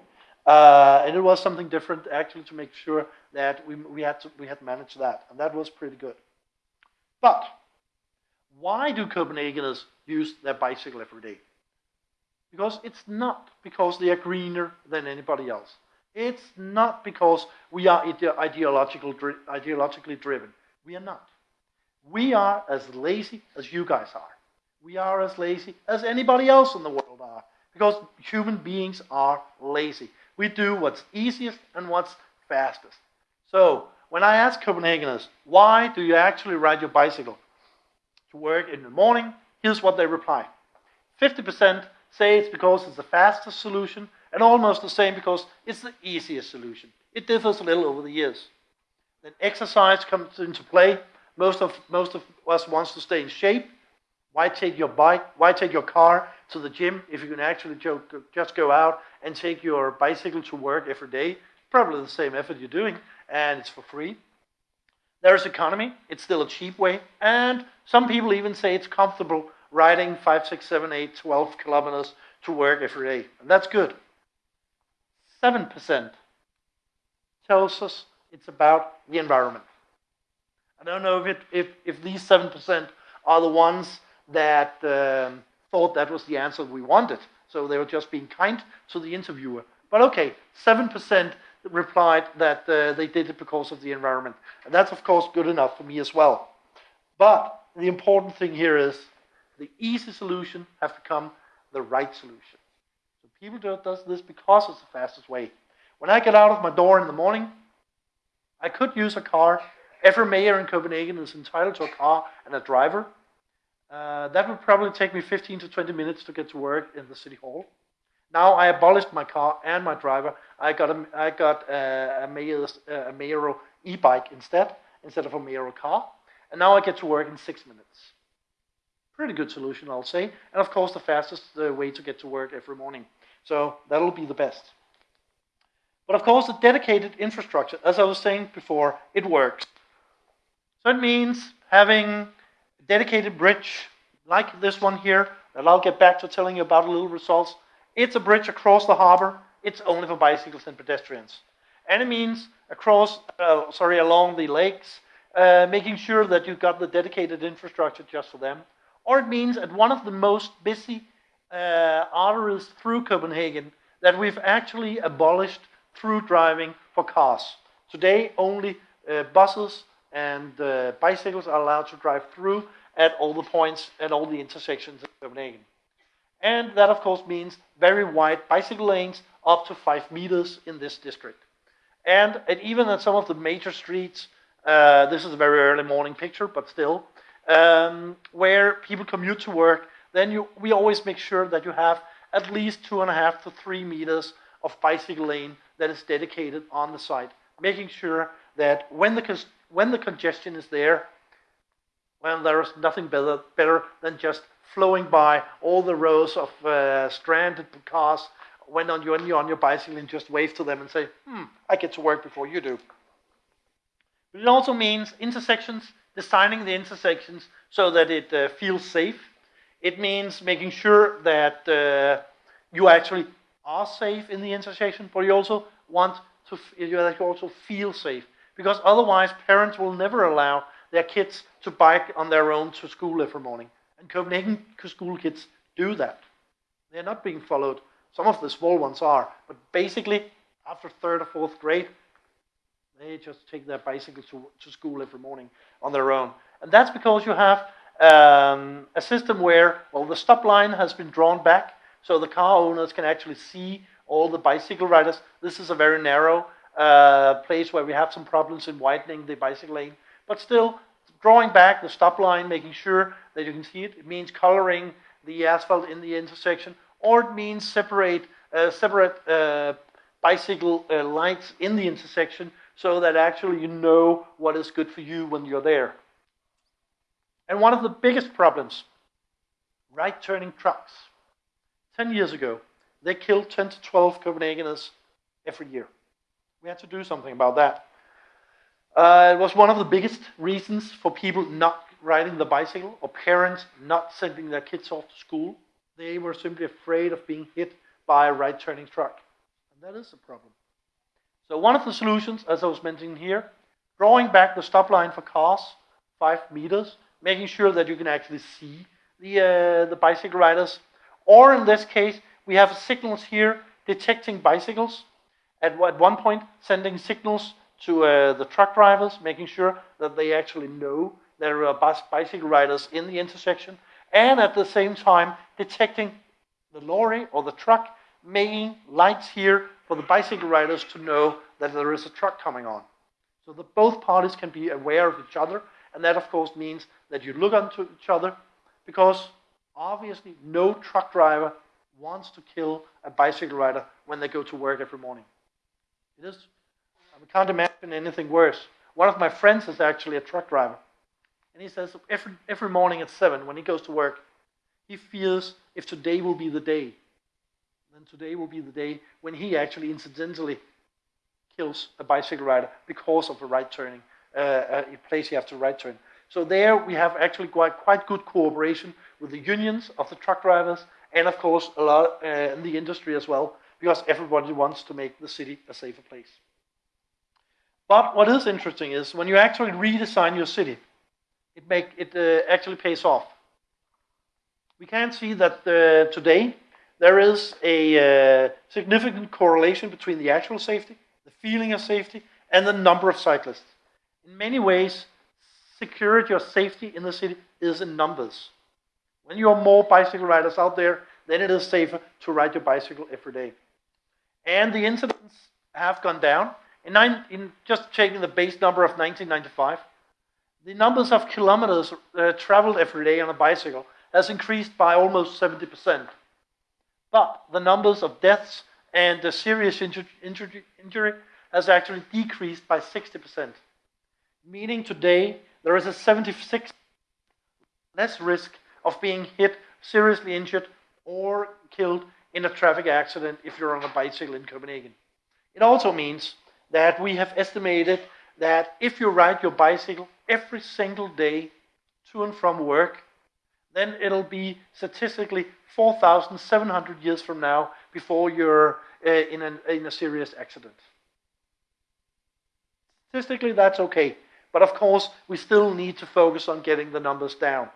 Uh, and it was something different actually to make sure that we, we, had to, we had managed that. And that was pretty good. But why do Copenhageners use their bicycle every day? Because it's not because they are greener than anybody else. It's not because we are ideological, ideologically driven. We are not. We are as lazy as you guys are. We are as lazy as anybody else in the world are. Because human beings are lazy. We do what's easiest and what's fastest. So, when I ask Copenhageners, why do you actually ride your bicycle? to work in the morning, here's what they reply 50% say it's because it's the fastest solution, and almost the same because it's the easiest solution. It differs a little over the years. Then exercise comes into play. Most of, most of us wants to stay in shape. Why take your bike? Why take your car to the gym if you can actually just go out and take your bicycle to work every day? Probably the same effort you're doing, and it's for free. There's economy, it's still a cheap way, and some people even say it's comfortable riding 5, 6, 7, 8, 12 kilometers to work every day. And that's good. 7% tells us it's about the environment. I don't know if, it, if, if these 7% are the ones that um, thought that was the answer we wanted. So they were just being kind to the interviewer. But okay, 7% replied that uh, they did it because of the environment. And that's, of course, good enough for me as well. But the important thing here is the easy solution has become the right solution. So people do this because it's the fastest way. When I get out of my door in the morning, I could use a car. Every mayor in Copenhagen is entitled to a car and a driver. Uh, that would probably take me 15 to 20 minutes to get to work in the city hall. Now I abolished my car and my driver. I got a, I got a, a, Mayor's, a Mayro e-bike instead, instead of a Mayro car. And now I get to work in six minutes. Pretty good solution, I'll say. And of course, the fastest uh, way to get to work every morning. So that'll be the best. But of course, the dedicated infrastructure, as I was saying before, it works. So it means having dedicated bridge like this one here, that I'll get back to telling you about a little results It's a bridge across the harbor. It's only for bicycles and pedestrians. And it means across, uh, sorry, along the lakes, uh, making sure that you've got the dedicated infrastructure just for them. Or it means at one of the most busy uh, arteries through Copenhagen that we've actually abolished through driving for cars. Today, only uh, buses and uh, bicycles are allowed to drive through at all the points and all the intersections in Copenhagen. And that, of course, means very wide bicycle lanes up to five meters in this district. And even at some of the major streets, uh, this is a very early morning picture, but still, um, where people commute to work, then you, we always make sure that you have at least two and a half to three meters of bicycle lane that is dedicated on the site, making sure that when the, when the congestion is there, well, there is nothing better, better than just flowing by all the rows of uh, stranded cars when on, you're on your bicycle and just wave to them and say, hmm, I get to work before you do. But it also means intersections, designing the intersections so that it uh, feels safe. It means making sure that uh, you actually are safe in the intersection, but you also want to, you also feel safe. Because otherwise, parents will never allow their kids to bike on their own to school every morning. And Copenhagen school kids do that. They're not being followed. Some of the small ones are, but basically, after third or fourth grade, they just take their bicycle to, to school every morning on their own. And that's because you have um, a system where, well, the stop line has been drawn back, so the car owners can actually see all the bicycle riders. This is a very narrow uh, place where we have some problems in widening the bicycle lane. But still, drawing back the stop line, making sure that you can see it. It means coloring the asphalt in the intersection, or it means separate uh, separate uh, bicycle uh, lights in the intersection so that actually you know what is good for you when you're there. And one of the biggest problems, right turning trucks. 10 years ago, they killed 10 to 12 Copenhageners every year. We had to do something about that. Uh, it was one of the biggest reasons for people not riding the bicycle or parents not sending their kids off to school. They were simply afraid of being hit by a right turning truck. And that is a problem. So, one of the solutions, as I was mentioning here, drawing back the stop line for cars five meters, making sure that you can actually see the, uh, the bicycle riders. Or in this case, we have signals here detecting bicycles. At, at one point, sending signals to uh, the truck drivers, making sure that they actually know there are bus bicycle riders in the intersection, and at the same time detecting the lorry or the truck, making lights here for the bicycle riders to know that there is a truck coming on. So that both parties can be aware of each other, and that of course means that you look onto each other, because obviously no truck driver wants to kill a bicycle rider when they go to work every morning. It is I can't imagine anything worse. One of my friends is actually a truck driver. And he says every, every morning at 7 when he goes to work, he fears if today will be the day, then today will be the day when he actually incidentally kills a bicycle rider because of a right turning, uh, a place you have to right turn. So there we have actually quite, quite good cooperation with the unions of the truck drivers and of course a lot uh, in the industry as well because everybody wants to make the city a safer place. But what is interesting is when you actually redesign your city, it, make, it uh, actually pays off. We can see that uh, today there is a uh, significant correlation between the actual safety, the feeling of safety, and the number of cyclists. In many ways, security or safety in the city is in numbers. When you have more bicycle riders out there, then it is safer to ride your bicycle every day. And the incidents have gone down. In, nine, in just taking the base number of 1995, the numbers of kilometers uh, traveled every day on a bicycle has increased by almost 70%. But the numbers of deaths and the serious inju injury, injury has actually decreased by 60%. Meaning today there is a 76 less risk of being hit, seriously injured, or killed in a traffic accident if you're on a bicycle in Copenhagen. It also means that we have estimated that if you ride your bicycle every single day to and from work, then it'll be statistically 4,700 years from now before you're uh, in, an, in a serious accident. Statistically, that's okay. But of course, we still need to focus on getting the numbers down.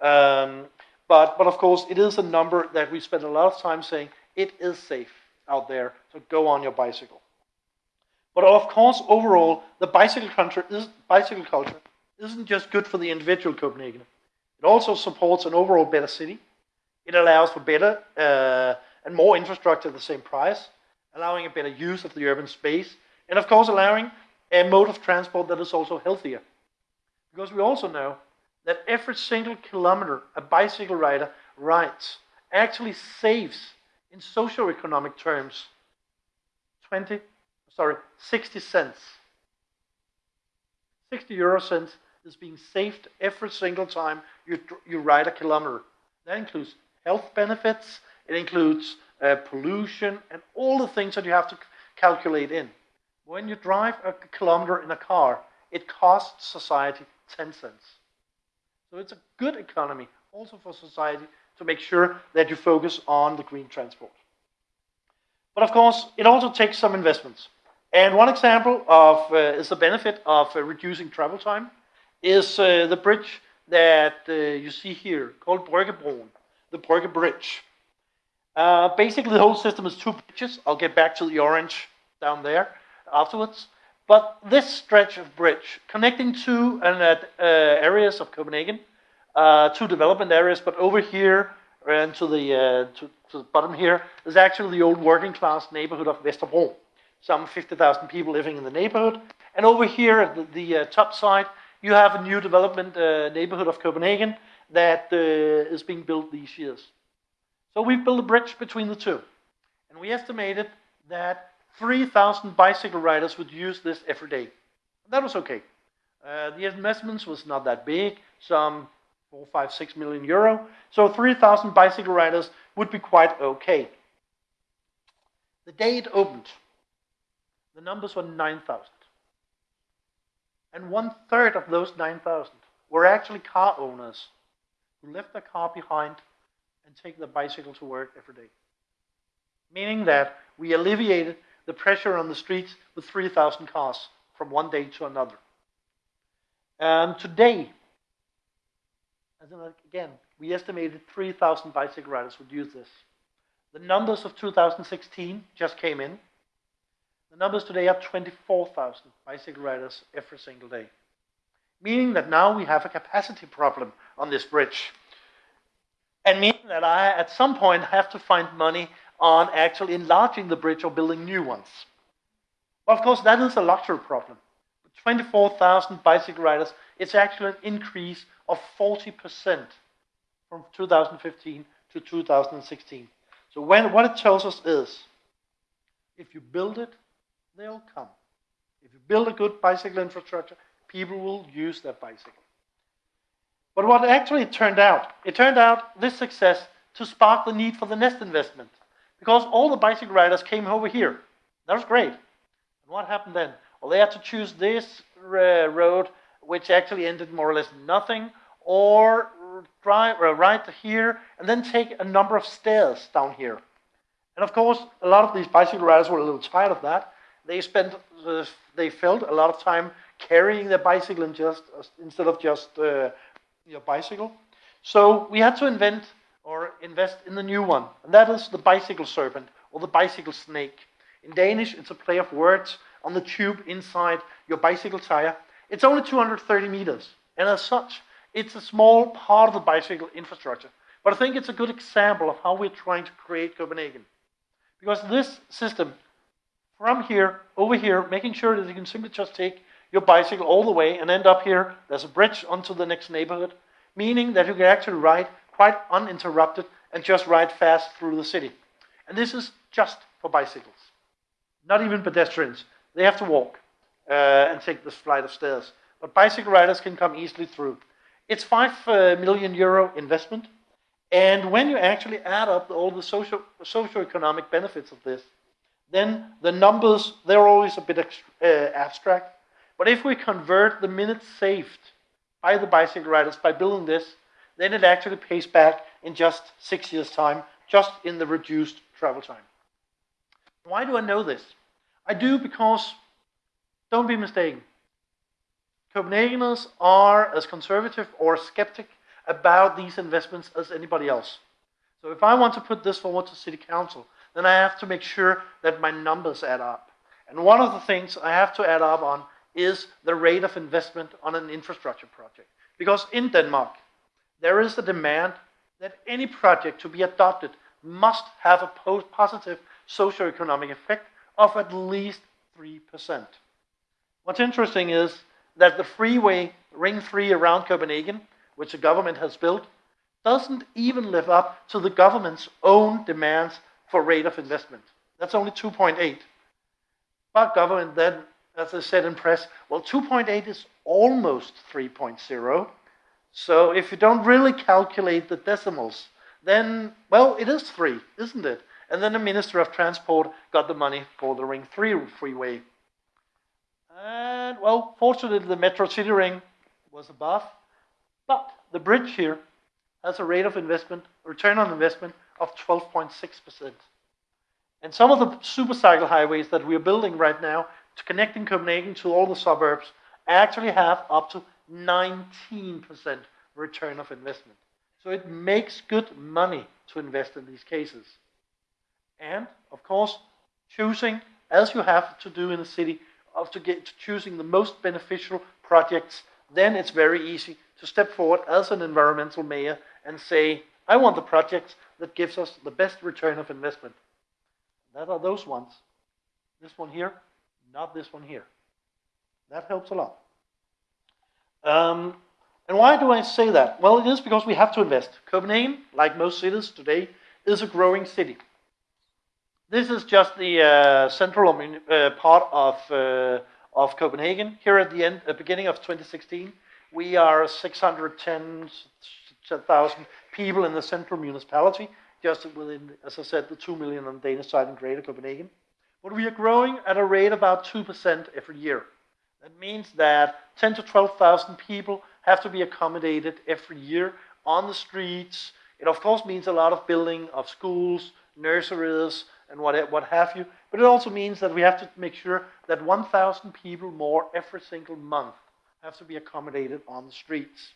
Um, but, but of course, it is a number that we spend a lot of time saying it is safe out there, so go on your bicycle. But of course, overall, the bicycle culture, is, bicycle culture isn't just good for the individual Copenhagen. It also supports an overall better city. It allows for better uh, and more infrastructure at the same price, allowing a better use of the urban space, and of course allowing a mode of transport that is also healthier. Because we also know that every single kilometer a bicycle rider rides actually saves in socio-economic terms 20 sorry 60 cents. 60 euro cents is being saved every single time you, you ride a kilometer. That includes health benefits it includes uh, pollution and all the things that you have to calculate in. When you drive a kilometer in a car it costs society 10 cents so it's a good economy also for society to make sure that you focus on the green transport. But of course, it also takes some investments. And one example of uh, is the benefit of uh, reducing travel time is uh, the bridge that uh, you see here called Bryggebroen, the Brygge Bridge. Uh, basically, the whole system is two bridges. I'll get back to the orange down there afterwards. But this stretch of bridge connecting two uh, areas of Copenhagen, uh, two development areas, but over here and to the, uh, to, to, the bottom here is actually the old working class neighborhood of Vesterbro. Some 50,000 people living in the neighborhood. And over here at the, the uh, top side, you have a new development uh, neighborhood of Copenhagen that uh, is being built these years. So we've built a bridge between the two. And we estimated that 3,000 bicycle riders would use this every day. That was okay. Uh, the investments was not that big, some four, five, six million euro. So 3,000 bicycle riders would be quite okay. The day it opened, the numbers were 9,000. And one third of those 9,000 were actually car owners who left their car behind and take their bicycle to work every day. Meaning that we alleviated the pressure on the streets with 3,000 cars from one day to another. And today, again, we estimated 3,000 bicycle riders would use this. The numbers of 2016 just came in. The numbers today are 24,000 bicycle riders every single day. Meaning that now we have a capacity problem on this bridge. And meaning that I, at some point, have to find money on actually enlarging the bridge or building new ones. Of course, that is a luxury problem. 24,000 bicycle riders, it's actually an increase of 40% from 2015 to 2016. So when, what it tells us is, if you build it, they'll come. If you build a good bicycle infrastructure, people will use their bicycle. But what actually turned out, it turned out this success to spark the need for the next investment because all the bicycle riders came over here. That was great. And what happened then? Well, they had to choose this uh, road, which actually ended more or less nothing, or drive uh, right here and then take a number of stairs down here. And of course, a lot of these bicycle riders were a little tired of that. They spent, uh, they felt a lot of time carrying their bicycle and just instead of just uh, your bicycle. So we had to invent or invest in the new one. And that is the bicycle serpent or the bicycle snake. In Danish, it's a play of words on the tube inside your bicycle tire. It's only 230 meters. And as such, it's a small part of the bicycle infrastructure. But I think it's a good example of how we're trying to create Copenhagen. Because this system, from here, over here, making sure that you can simply just take your bicycle all the way and end up here, there's a bridge onto the next neighborhood, meaning that you can actually ride quite uninterrupted and just ride fast through the city. And this is just for bicycles, not even pedestrians. They have to walk uh, and take this flight of stairs. But bicycle riders can come easily through. It's five uh, million euro investment. And when you actually add up all the social, socio-economic benefits of this, then the numbers, they're always a bit uh, abstract. But if we convert the minutes saved by the bicycle riders by building this then it actually pays back in just six years' time, just in the reduced travel time. Why do I know this? I do because, don't be mistaken, Copenhageners are as conservative or skeptic about these investments as anybody else. So if I want to put this forward to City Council, then I have to make sure that my numbers add up. And one of the things I have to add up on is the rate of investment on an infrastructure project. Because in Denmark, there is a demand that any project to be adopted must have a positive socioeconomic effect of at least 3%. What's interesting is that the freeway Ring 3 around Copenhagen, which the government has built, doesn't even live up to the government's own demands for rate of investment. That's only 2.8. But government then, as I said in press, well, 2.8 is almost 3.0. So if you don't really calculate the decimals, then, well, it is 3, isn't it? And then the Minister of Transport got the money for the Ring 3 freeway. And, well, fortunately, the Metro City Ring was above. But the bridge here has a rate of investment, return on investment of 12.6%. And some of the supercycle highways that we're building right now to connect connecting Copenhagen to all the suburbs actually have up to 19% return of investment. So it makes good money to invest in these cases. And, of course, choosing, as you have to do in a city, of to get to choosing the most beneficial projects, then it's very easy to step forward as an environmental mayor and say, I want the projects that gives us the best return of investment. That are those ones. This one here, not this one here. That helps a lot. Um, and why do I say that? Well, it is because we have to invest. Copenhagen, like most cities today, is a growing city. This is just the uh, central uh, part of, uh, of Copenhagen. Here at the end, uh, beginning of 2016, we are 610,000 people in the central municipality, just within, as I said, the 2 million on the Danish side in Greater Copenhagen. But we are growing at a rate about 2% every year. That means that 10 to 12,000 people have to be accommodated every year on the streets. It of course means a lot of building of schools, nurseries, and what, what have you. But it also means that we have to make sure that 1,000 people more every single month have to be accommodated on the streets.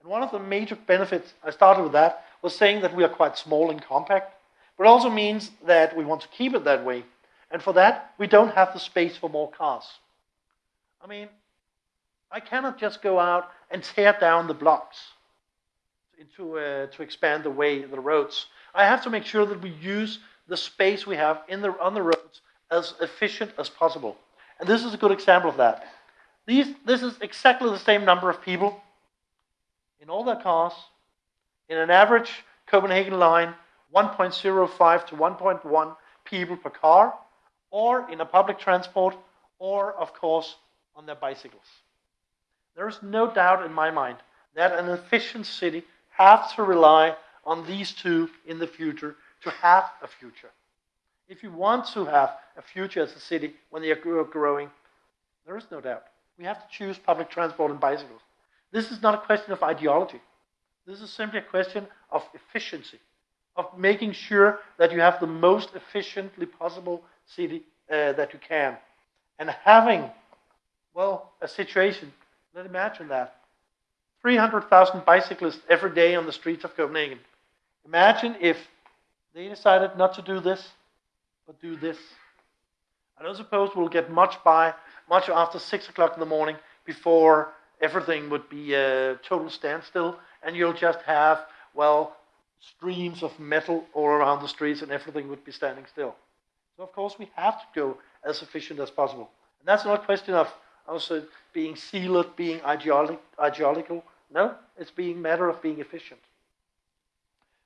And one of the major benefits, I started with that, was saying that we are quite small and compact. But it also means that we want to keep it that way. And for that, we don't have the space for more cars. I mean, I cannot just go out and tear down the blocks to, uh, to expand the way, the roads. I have to make sure that we use the space we have in the, on the roads as efficient as possible. And this is a good example of that. These, this is exactly the same number of people in all their cars, in an average Copenhagen line, 1.05 to 1.1 people per car, or in a public transport, or, of course, on their bicycles. There is no doubt in my mind that an efficient city has to rely on these two in the future to have a future. If you want to have a future as a city when they are growing, there is no doubt. We have to choose public transport and bicycles. This is not a question of ideology. This is simply a question of efficiency, of making sure that you have the most efficiently possible city uh, that you can. And having, well, a situation, Let's imagine that. 300,000 bicyclists every day on the streets of Copenhagen. Imagine if they decided not to do this, but do this. I don't suppose we'll get much by, much after 6 o'clock in the morning before everything would be a total standstill, and you'll just have, well, streams of metal all around the streets, and everything would be standing still. So, of course, we have to go as efficient as possible. And that's not a question of also being sealed, being ideological. No, it's being matter of being efficient.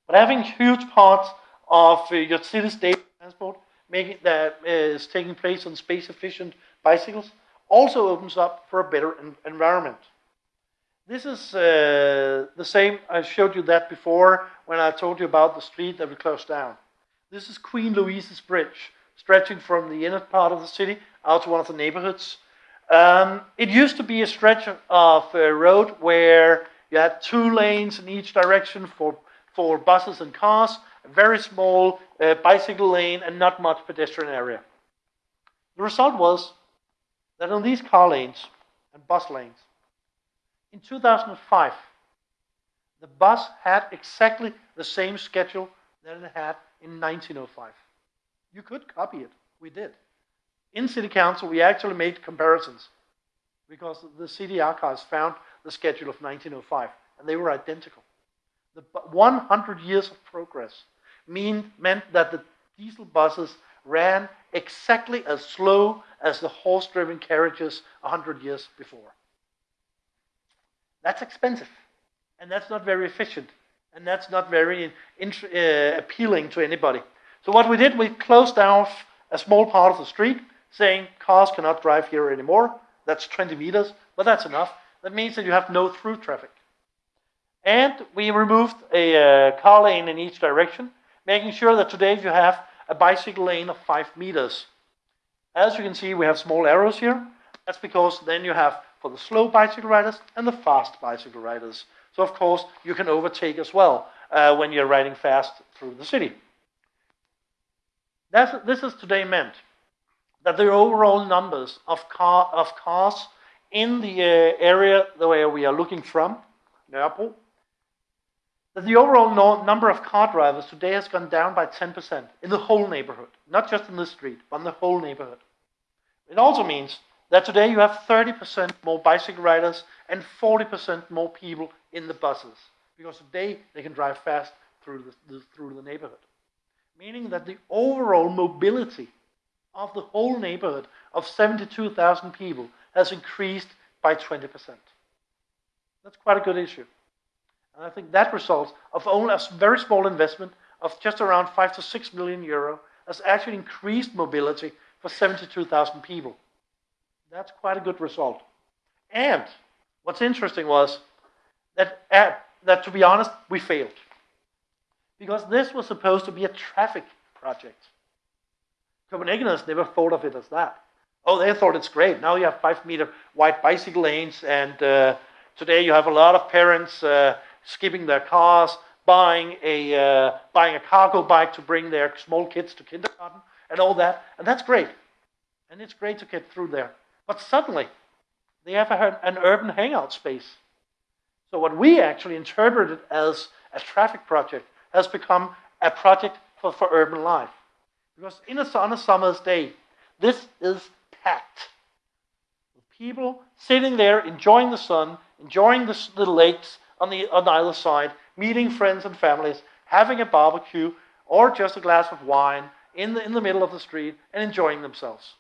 But having huge parts of uh, your city's data transport making that is taking place on space efficient bicycles also opens up for a better environment. This is uh, the same, I showed you that before when I told you about the street that we closed down. This is Queen Louise's Bridge, stretching from the inner part of the city out to one of the neighborhoods. Um, it used to be a stretch of a road where you had two lanes in each direction for, for buses and cars, a very small uh, bicycle lane and not much pedestrian area. The result was that on these car lanes and bus lanes, in 2005, the bus had exactly the same schedule that it had in 1905. You could copy it. We did. In City Council, we actually made comparisons because the city archives found the schedule of 1905 and they were identical. The 100 years of progress mean, meant that the diesel buses ran exactly as slow as the horse-driven carriages 100 years before. That's expensive, and that's not very efficient, and that's not very uh, appealing to anybody. So what we did, we closed off a small part of the street, saying cars cannot drive here anymore. That's 20 meters, but that's enough. That means that you have no through traffic. And we removed a uh, car lane in each direction, making sure that today you have a bicycle lane of 5 meters. As you can see, we have small arrows here. That's because then you have for the slow bicycle riders and the fast bicycle riders. So of course, you can overtake as well uh, when you're riding fast through the city. That's, this is today meant that the overall numbers of, car, of cars in the uh, area where we are looking from, Nørrebro, that the overall no number of car drivers today has gone down by 10% in the whole neighborhood, not just in the street, but in the whole neighborhood. It also means that today you have 30% more bicycle riders and 40% more people in the buses, because today they can drive fast through the, the, through the neighborhood. Meaning that the overall mobility of the whole neighborhood of 72,000 people has increased by 20%. That's quite a good issue. And I think that result of only a very small investment of just around 5 to 6 million euro has actually increased mobility for 72,000 people. That's quite a good result. And what's interesting was that, uh, that to be honest, we failed. Because this was supposed to be a traffic project. Copenhageners never thought of it as that. Oh, they thought it's great. Now you have five meter wide bicycle lanes, and uh, today you have a lot of parents uh, skipping their cars, buying a, uh, buying a cargo bike to bring their small kids to kindergarten, and all that. And that's great. And it's great to get through there. But suddenly, they have a, an urban hangout space. So what we actually interpreted as a traffic project has become a project for, for urban life. Because in a, on a summer's day, this is packed. With people sitting there enjoying the sun, enjoying the, the lakes, on, the, on either side, meeting friends and families, having a barbecue, or just a glass of wine in the, in the middle of the street and enjoying themselves.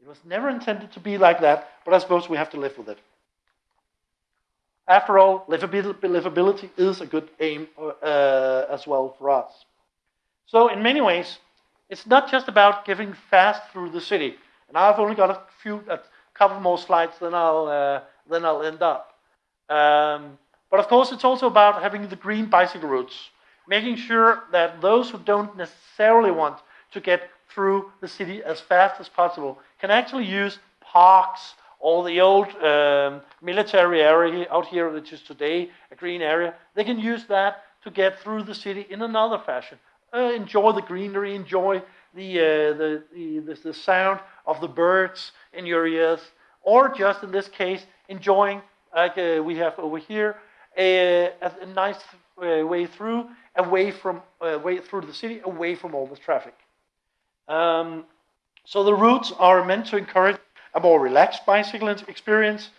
It was never intended to be like that, but I suppose we have to live with it. After all, livability is a good aim uh, as well for us. So, in many ways, it's not just about giving fast through the city. And I've only got a few, a couple more slides, then I'll uh, then I'll end up. Um, but of course, it's also about having the green bicycle routes, making sure that those who don't necessarily want to get through the city as fast as possible can actually use parks or the old um, military area out here, which is today a green area. They can use that to get through the city in another fashion. Uh, enjoy the greenery, enjoy the, uh, the, the, the sound of the birds in your ears, or just in this case, enjoying, like uh, we have over here, a, a nice uh, way through, away from uh, way through the city, away from all the traffic. Um, so the routes are meant to encourage a more relaxed bicycling experience.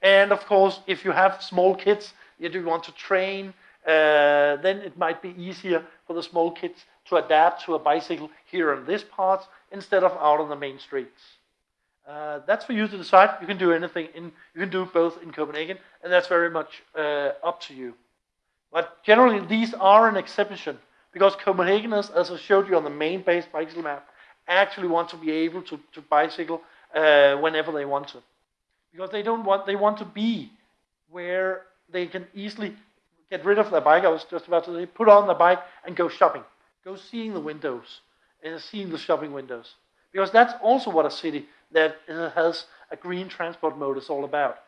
And of course, if you have small kids, you do want to train, uh, then it might be easier for the small kids to adapt to a bicycle here in this part instead of out on the main streets. Uh, that's for you to decide. You can do anything. In, you can do both in Copenhagen, and that's very much uh, up to you. But generally, these are an exception because Copenhageners, as I showed you on the main base bicycle map, actually want to be able to, to bicycle uh, whenever they want to, because they don't want they want to be where they can easily get rid of their bike. I was just about to say, put on the bike and go shopping, go seeing the windows and seeing the shopping windows, because that's also what a city that has a green transport mode is all about.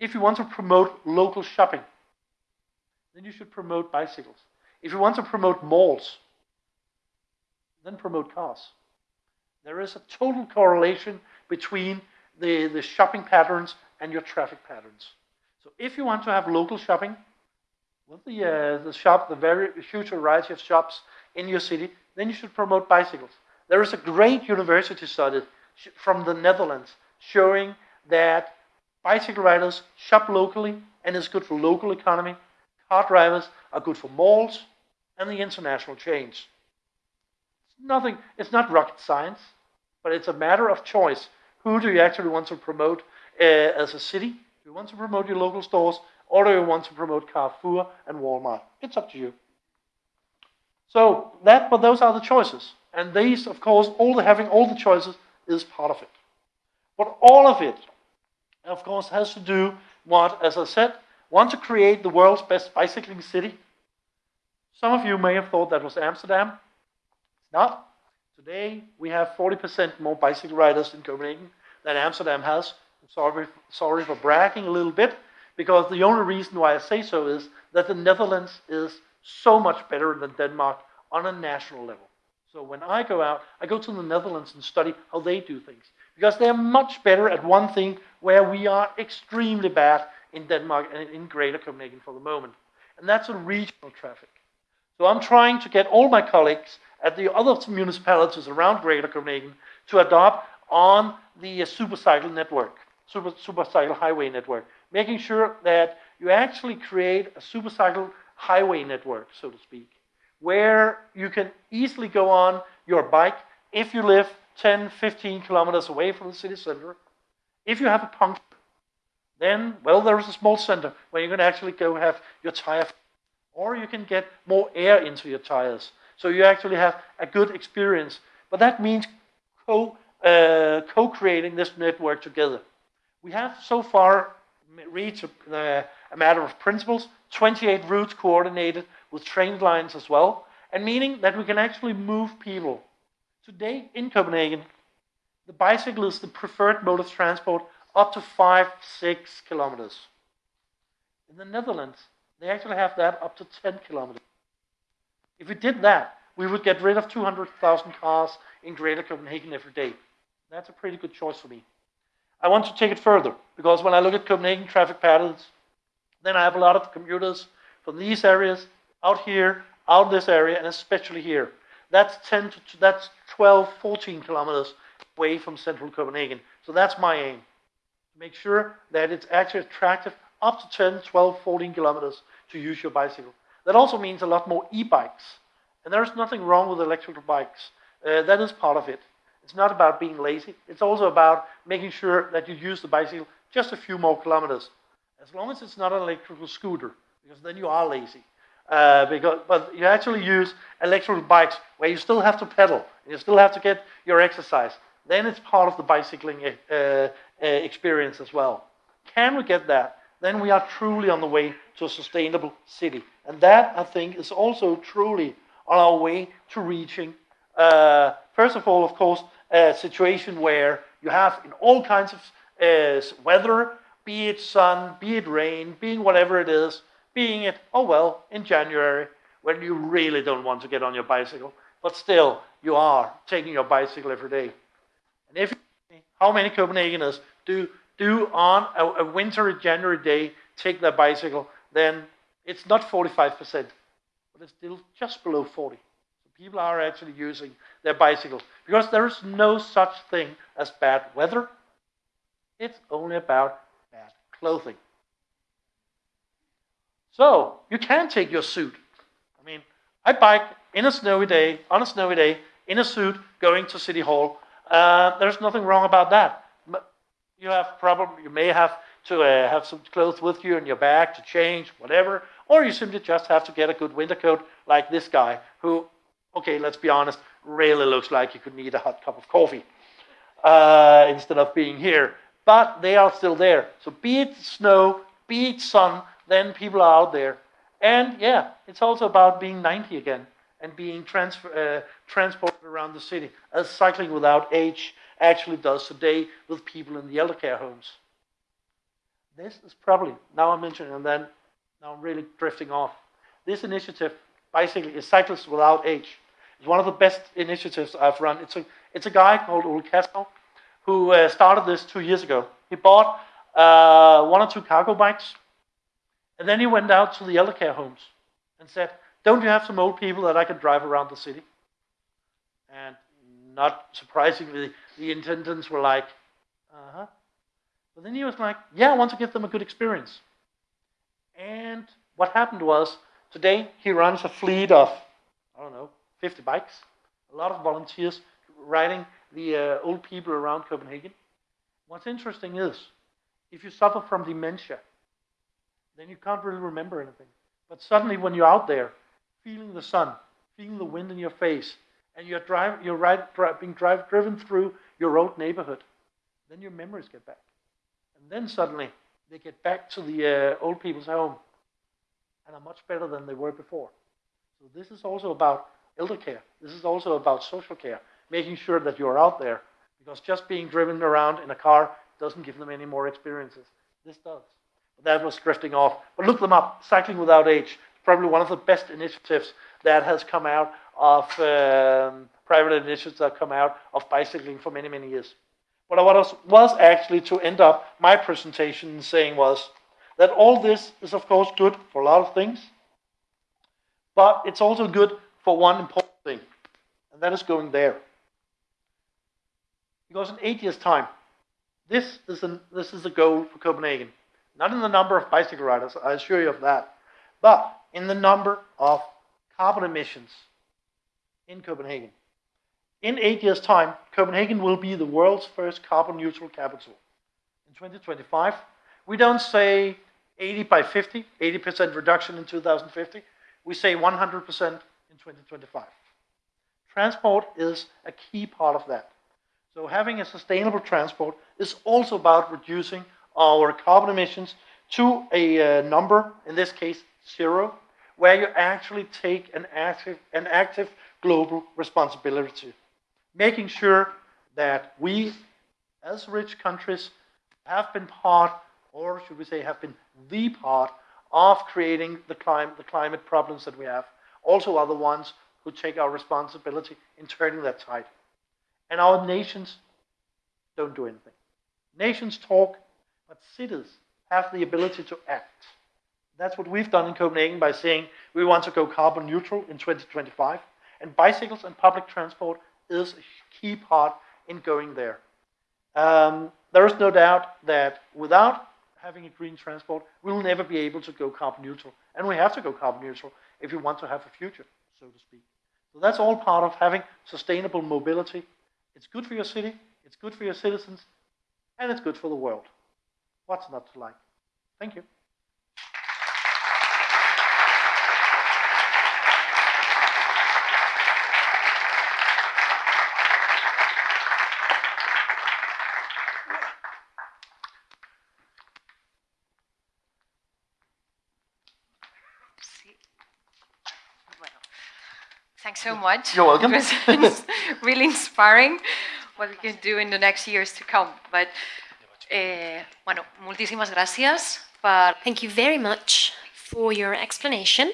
If you want to promote local shopping, then you should promote bicycles. If you want to promote malls, then promote cars. There is a total correlation between the, the shopping patterns and your traffic patterns. So if you want to have local shopping, with the, uh, the shop, the very huge variety of shops in your city, then you should promote bicycles. There is a great university study from the Netherlands showing that bicycle riders shop locally and is good for local economy. Car drivers are good for malls and the international chains. It's nothing, it's not rocket science, but it's a matter of choice. Who do you actually want to promote uh, as a city? Do you want to promote your local stores or do you want to promote Carrefour and Walmart? It's up to you. So that, but those are the choices. And these, of course, all the, having all the choices is part of it. But all of it, of course, has to do what, as I said, want to create the world's best bicycling city. Some of you may have thought that was Amsterdam. It's not. Today, we have 40% more bicycle riders in Copenhagen than Amsterdam has. I'm sorry, sorry for bragging a little bit, because the only reason why I say so is that the Netherlands is so much better than Denmark on a national level. So when I go out, I go to the Netherlands and study how they do things. Because they're much better at one thing where we are extremely bad in Denmark and in Greater Copenhagen for the moment. And that's a regional traffic. So I'm trying to get all my colleagues at the other municipalities around Greater Copenhagen to adopt on the supercycle network, super, supercycle highway network, making sure that you actually create a supercycle highway network, so to speak, where you can easily go on your bike if you live 10, 15 kilometers away from the city center. If you have a puncture, then, well, there is a small center where you can actually go have your tire, or you can get more air into your tires. So you actually have a good experience. But that means co, uh, co-creating this network together. We have so far reached a, uh, a matter of principles 28 routes coordinated with train lines as well, and meaning that we can actually move people. Today in Copenhagen, the bicycle is the preferred mode of transport up to five, six kilometers. In the Netherlands, they actually have that up to 10 kilometers. If we did that, we would get rid of 200,000 cars in Greater Copenhagen every day. That's a pretty good choice for me. I want to take it further because when I look at Copenhagen traffic patterns, then I have a lot of commuters from these areas out here, out this area, and especially here. That's 10 to that's 12, 14 kilometers away from central Copenhagen. So that's my aim. Make sure that it's actually attractive up to 10, 12, 14 kilometers to use your bicycle. That also means a lot more e-bikes. And there's nothing wrong with electrical bikes. Uh, that is part of it. It's not about being lazy. It's also about making sure that you use the bicycle just a few more kilometers. As long as it's not an electrical scooter, because then you are lazy. Uh, because, but you actually use electrical bikes where you still have to pedal, and you still have to get your exercise. Then it's part of the bicycling uh, uh, experience as well. Can we get that? Then we are truly on the way to a sustainable city. And that, I think, is also truly on our way to reaching, uh, first of all, of course, a situation where you have in all kinds of uh, weather be it sun, be it rain, being whatever it is, being it, oh well, in January, when you really don't want to get on your bicycle, but still, you are taking your bicycle every day. And if how many Copenhageners do do on a, a January day take their bicycle, then it's not 45%, but it's still just below 40. People are actually using their bicycles because there is no such thing as bad weather. It's only about bad clothing. So you can take your suit. I mean, I bike in a snowy day, on a snowy day, in a suit, going to City Hall. Uh, there's nothing wrong about that. You have probably, you may have to uh, have some clothes with you in your bag to change, whatever, or you simply just have to get a good winter coat like this guy, who, okay, let's be honest, really looks like you could need a hot cup of coffee uh, instead of being here but they are still there. So be it snow, be it sun, then people are out there. And yeah, it's also about being 90 again and being uh, transported around the city, as cycling without age actually does today with people in the elder care homes. This is probably, now I'm mentioning, and then now I'm really drifting off. This initiative, basically, is Cyclists Without Age. It's one of the best initiatives I've run. It's a, it's a guy called Ole Kassow who uh, started this two years ago. He bought uh, one or two cargo bikes, and then he went out to the elder care homes and said, don't you have some old people that I can drive around the city? And not surprisingly, the intendants were like, uh-huh. But then he was like, yeah, I want to give them a good experience. And what happened was, today he runs a fleet of, 50 bikes, a lot of volunteers riding the uh, old people around Copenhagen. What's interesting is, if you suffer from dementia, then you can't really remember anything. But suddenly when you're out there, feeling the sun, feeling the wind in your face, and you're, drive, you're ride, being drive, driven through your old neighborhood, then your memories get back. And then suddenly they get back to the uh, old people's home and are much better than they were before. So this is also about elder care. This is also about social care, making sure that you're out there because just being driven around in a car doesn't give them any more experiences. This does. But that was drifting off. But look them up. Cycling Without Age probably one of the best initiatives that has come out of um, private initiatives that have come out of bicycling for many, many years. What I was actually to end up my presentation saying was that all this is, of course, good for a lot of things, but it's also good for one important thing, and that is going there. Because in eight years' time, this is, an, this is a goal for Copenhagen. Not in the number of bicycle riders, I assure you of that, but in the number of carbon emissions in Copenhagen. In eight years' time, Copenhagen will be the world's first carbon neutral capital. In 2025, we don't say 80 by 50, 80% reduction in 2050. We say 100% in 2025. Transport is a key part of that. So having a sustainable transport is also about reducing our carbon emissions to a uh, number, in this case, zero, where you actually take an active, an active global responsibility, making sure that we, as rich countries, have been part, or should we say, have been the part of creating the, clim the climate problems that we have, also are the ones who take our responsibility in turning that tide. And our nations don't do anything. Nations talk, but cities have the ability to act. That's what we've done in Copenhagen by saying we want to go carbon neutral in 2025. And bicycles and public transport is a key part in going there. Um, there is no doubt that without having a green transport, we will never be able to go carbon neutral. And we have to go carbon neutral if you want to have a future, so to speak. So that's all part of having sustainable mobility. It's good for your city, it's good for your citizens, and it's good for the world. What's not to like? Thank you. so much. You're welcome. <laughs> it's really inspiring what we can do in the next years to come. But, eh, bueno, muchísimas gracias. Para... Thank you very much for your explanation.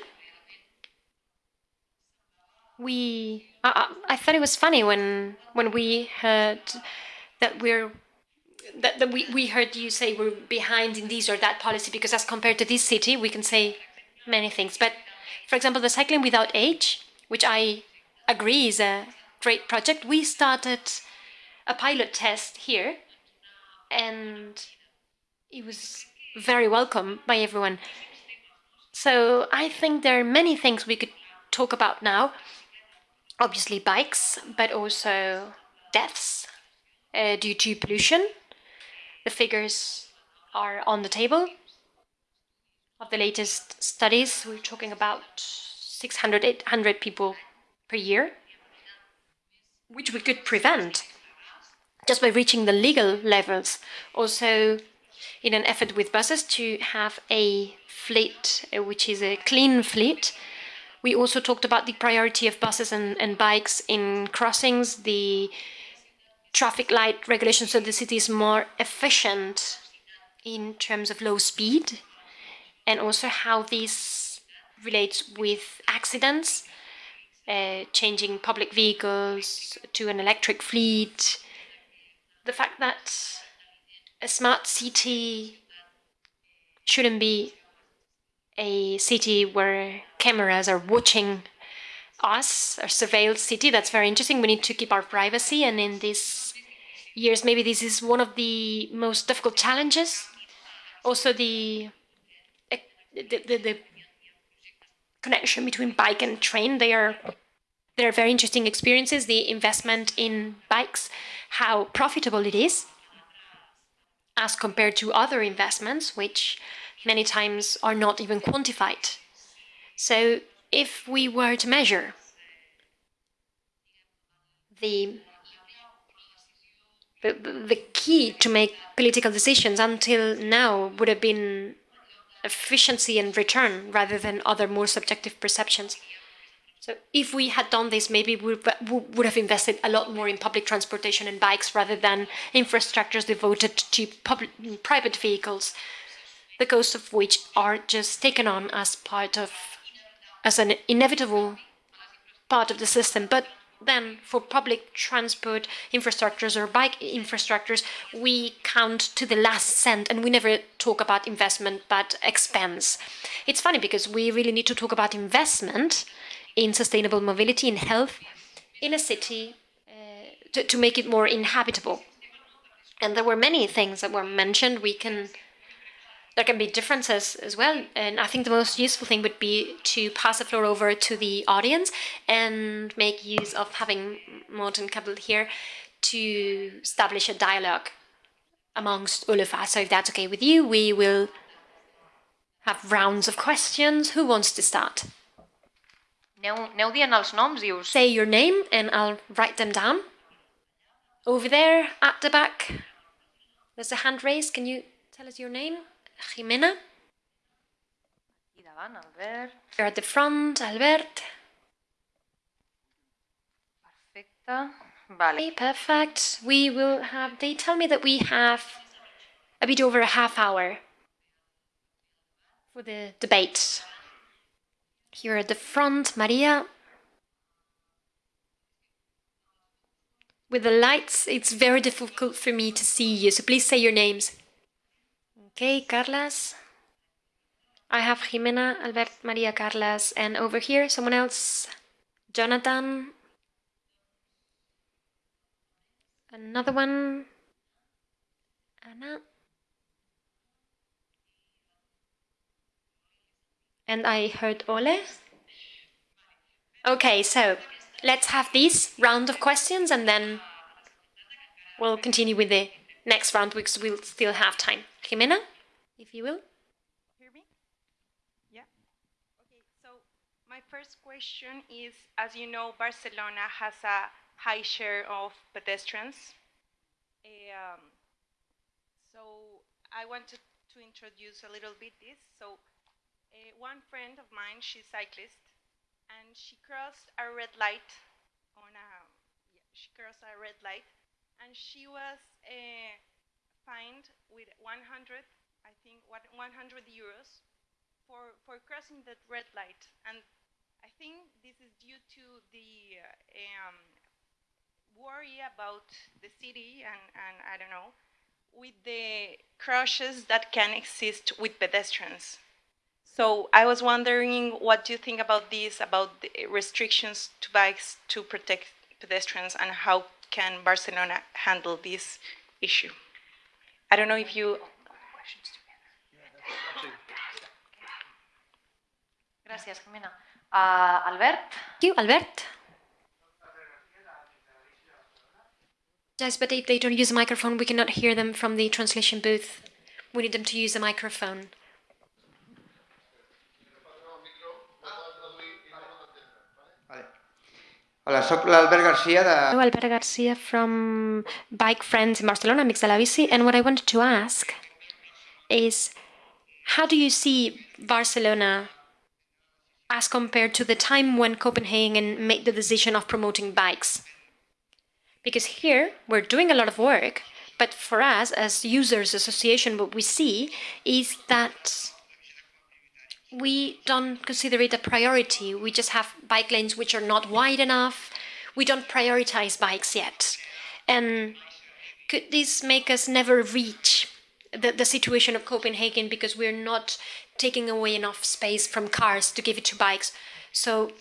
We, uh, I thought it was funny when when we heard that we're that, that we, we heard you say we're behind in this or that policy because as compared to this city we can say many things but for example the cycling without age which I agree is a great project. We started a pilot test here and it was very welcome by everyone. So I think there are many things we could talk about now. Obviously bikes, but also deaths uh, due to pollution. The figures are on the table of the latest studies. We're talking about 600, 800 people per year, which we could prevent just by reaching the legal levels. Also, in an effort with buses to have a fleet, uh, which is a clean fleet. We also talked about the priority of buses and, and bikes in crossings, the traffic light regulation so the city is more efficient in terms of low speed, and also how this relates with accidents. Uh, changing public vehicles to an electric fleet, the fact that a smart city shouldn't be a city where cameras are watching us, a surveilled city. That's very interesting. We need to keep our privacy, and in these years, maybe this is one of the most difficult challenges. Also, the the, the, the connection between bike and train. They are they are very interesting experiences. The investment in bikes, how profitable it is, as compared to other investments, which many times are not even quantified. So if we were to measure the the, the key to make political decisions until now would have been efficiency and return rather than other more subjective perceptions. So if we had done this, maybe we would have invested a lot more in public transportation and bikes rather than infrastructures devoted to public, private vehicles, the costs of which are just taken on as part of, as an inevitable part of the system. But then for public transport infrastructures or bike infrastructures, we count to the last cent and we never talk about investment but expense. It's funny because we really need to talk about investment in sustainable mobility, in health, in a city uh, to, to make it more inhabitable. And there were many things that were mentioned. We can there can be differences as well. And I think the most useful thing would be to pass the floor over to the audience and make use of having Morten Kabell here to establish a dialogue amongst all of us. So if that's okay with you, we will have rounds of questions. Who wants to start? Aneu dient els noms i us... Say your name and I'll write them down. Over there at the back, there's a hand raised. Can you tell us your name? Jimena. I davant, Albert. You're at the front, Albert. Perfecte. Vale. Okay, perfect. We will have, they tell me that we have a bit over a half hour for the debate. Here at the front, Maria. With the lights, it's very difficult for me to see you, so please say your names. Okay, Carlas. I have Jimena, Albert, Maria, Carlas, and over here, someone else. Jonathan. Another one. Anna. And I heard Ole. Okay, so let's have this round of questions and then we'll continue with the next round because we'll still have time. Jimena, if you will. Hear me? Yeah. Okay, so my first question is, as you know, Barcelona has a high share of pedestrians. Um, so I wanted to introduce a little bit this. So uh, one friend of mine, she's a cyclist, and she crossed a red light on a, yeah, she crossed a red light, and she was uh, fined with 100, I think, 100 euros for for crossing that red light, and I think this is due to the uh, um, worry about the city and and I don't know with the crashes that can exist with pedestrians. So I was wondering, what do you think about this, about the restrictions to bikes to protect pedestrians, and how can Barcelona handle this issue? I don't know if you. Gràcies, Jimena. Uh, Albert? Thank you, Albert. Yes, but if they don't use a microphone, we cannot hear them from the translation booth. We need them to use a microphone. Hola, soc l'Albert Garcia de... Hello, Albert Garcia from Bike Friends in Barcelona, Amics de la Bici. And what I wanted to ask is, how do you see Barcelona as compared to the time when Copenhagen made the decision of promoting bikes? Because here, we're doing a lot of work, but for us, as users association, what we see is that we don't consider it a priority. We just have bike lanes which are not wide enough. We don't prioritize bikes yet. And could this make us never reach the, the situation of Copenhagen because we're not taking away enough space from cars to give it to bikes? So,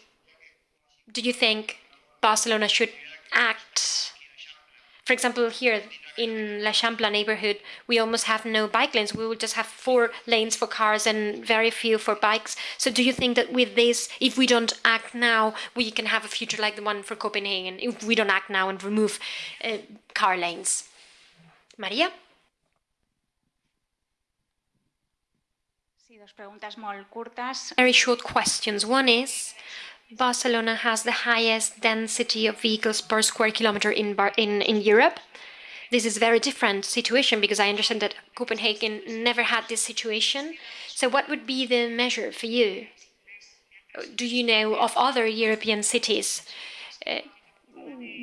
do you think Barcelona should act? For example, here in L'Eixample neighborhood, we almost have no bike lanes. We will just have four lanes for cars and very few for bikes. So do you think that with this, if we don't act now, we can have a future like the one for Copenhagen, if we don't act now and remove uh, car lanes? Maria? Sí, dos preguntas molt curtes. Very short questions. One is, Barcelona has the highest density of vehicles per square kilometer in, Bar in, in Europe. This is a very different situation because I understand that Copenhagen never had this situation. So what would be the measure for you? Do you know of other European cities? Uh,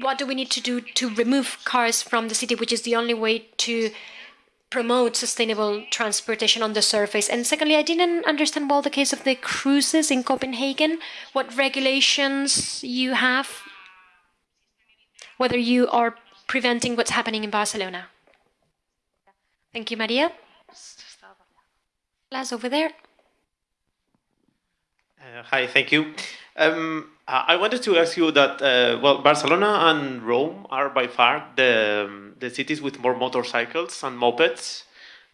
what do we need to do to remove cars from the city, which is the only way to promote sustainable transportation on the surface? And secondly, I didn't understand well the case of the cruises in Copenhagen, what regulations you have, whether you are preventing what's happening in Barcelona. Thank you, Maria. Las over there. Uh, hi, thank you. Um, I wanted to ask you that, uh, well, Barcelona and Rome are by far the, um, the cities with more motorcycles and mopeds,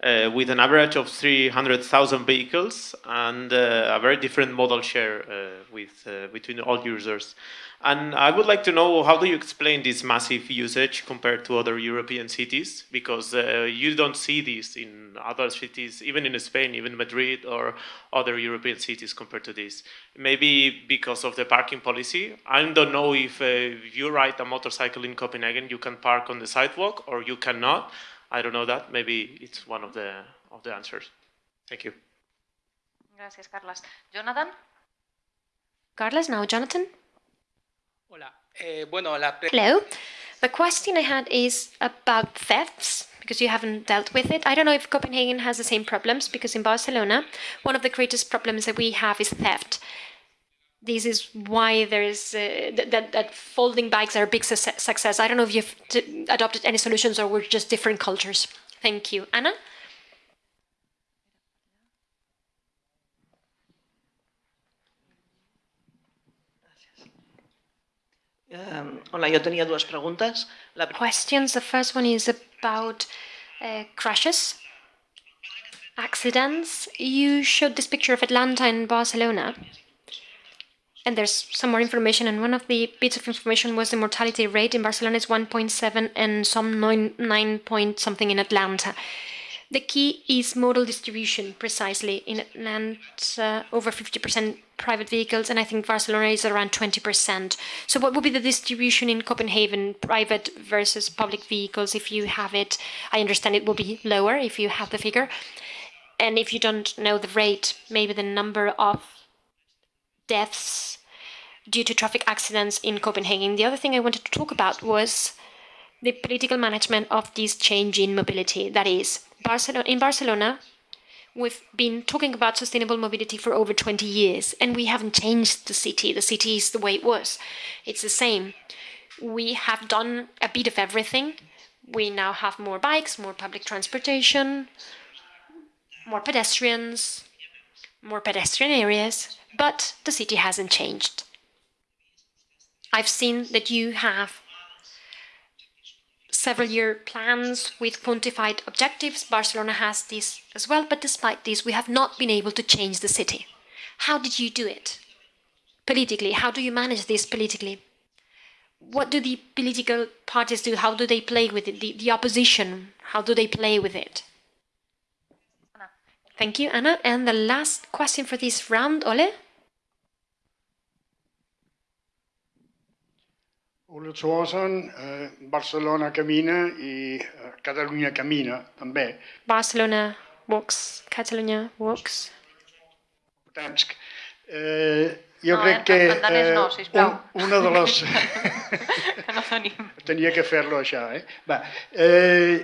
uh, with an average of 300,000 vehicles and uh, a very different model share uh, with, uh, between all users. And I would like to know how do you explain this massive usage compared to other European cities? Because uh, you don't see this in other cities, even in Spain, even Madrid or other European cities compared to this. Maybe because of the parking policy. I don't know if, if you ride a motorcycle in Copenhagen, you can park on the sidewalk or you cannot. I don't know that. Maybe it's one of the of the answers. Thank you. Gracias, Carlas. Jonathan? Carlos, now Jonathan. Hola. Eh, bueno, la Hello. The question I had is about thefts, because you haven't dealt with it. I don't know if Copenhagen has the same problems, because in Barcelona, one of the greatest problems that we have is theft. This is why there is uh, that, that folding bikes are a big success. success. I don't know if you've t- adopted any solutions or we're just different cultures. Thank you. Anna? Um, hola, yo tenía dues preguntes. La questions. The first one is about uh, crashes, accidents. You showed this picture of Atlanta and Barcelona. And there's some more information, and one of the bits of information was the mortality rate in Barcelona is 1.7 and some 9, 9 point something in Atlanta. The key is modal distribution, precisely. In Atlanta, over 50% private vehicles, and I think Barcelona is around 20%. So, what would be the distribution in Copenhagen, private versus public vehicles, if you have it? I understand it will be lower if you have the figure. And if you don't know the rate, maybe the number of deaths due to traffic accidents in Copenhagen. The other thing I wanted to talk about was the political management of this change in mobility. That is, Barcelona, in Barcelona, we've been talking about sustainable mobility for over 20 years, and we haven't changed the city. The city is the way it was, it's the same. We have done a bit of everything. We now have more bikes, more public transportation, more pedestrians, more pedestrian areas, but the city hasn't changed. I've seen that you have several year plans with quantified objectives. Barcelona has this as well, but despite this, we have not been able to change the city. How did you do it? Politically, how do you manage this politically? What do the political parties do? How do they play with it? The, the opposition, how do they play with it? Thank you, Anna. And the last question for this round, Ole? Ole Thorson, eh, Barcelona camina i eh, Catalunya camina també. Barcelona walks, Catalonia walks. Tansk. Eh, jo No, crec en- que danès no, sisplau. un, una de les... <laughs> Que no tenim. Tenia que fer-lo això, eh? Va, eh,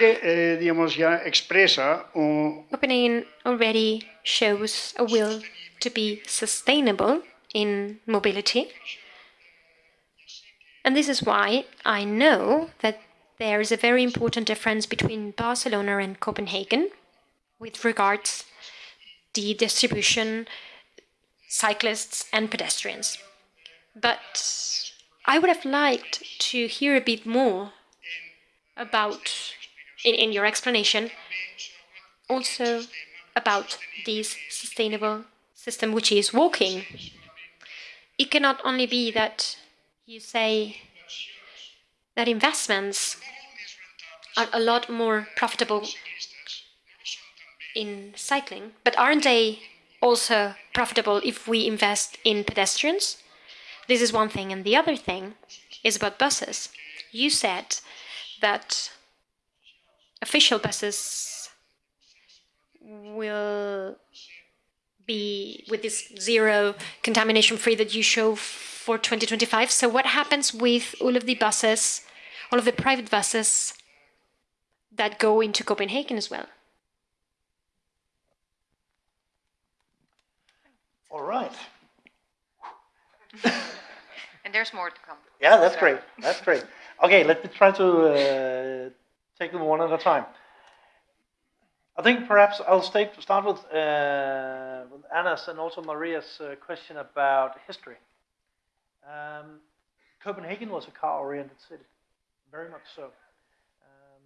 Do eh, digamos, ya expresa o, Copenhagen already shows a will to be sustainable in mobility. And this is why I know that there is a very important difference between Barcelona and Copenhagen with regards the distribution cyclists and pedestrians. But I would have liked to hear a bit more about in, in your explanation also about this sustainable system which is walking. It cannot only be that you say that investments are a lot more profitable in cycling, but aren't they also profitable if we invest in pedestrians? This is one thing. And the other thing is about buses. You said that official buses will be with this zero contamination free that you show for 2025. So what happens with all of the buses, all of the private buses that go into Copenhagen as well? All right. <laughs> And there's more to come. Yeah, that's So- great. That's great. Okay, let me try to uh, take them one at a time. I think perhaps I'll stay, start with, uh, with Anna's and also Maria's uh, question about history. Um, Copenhagen was a car-oriented city, very much so. Um,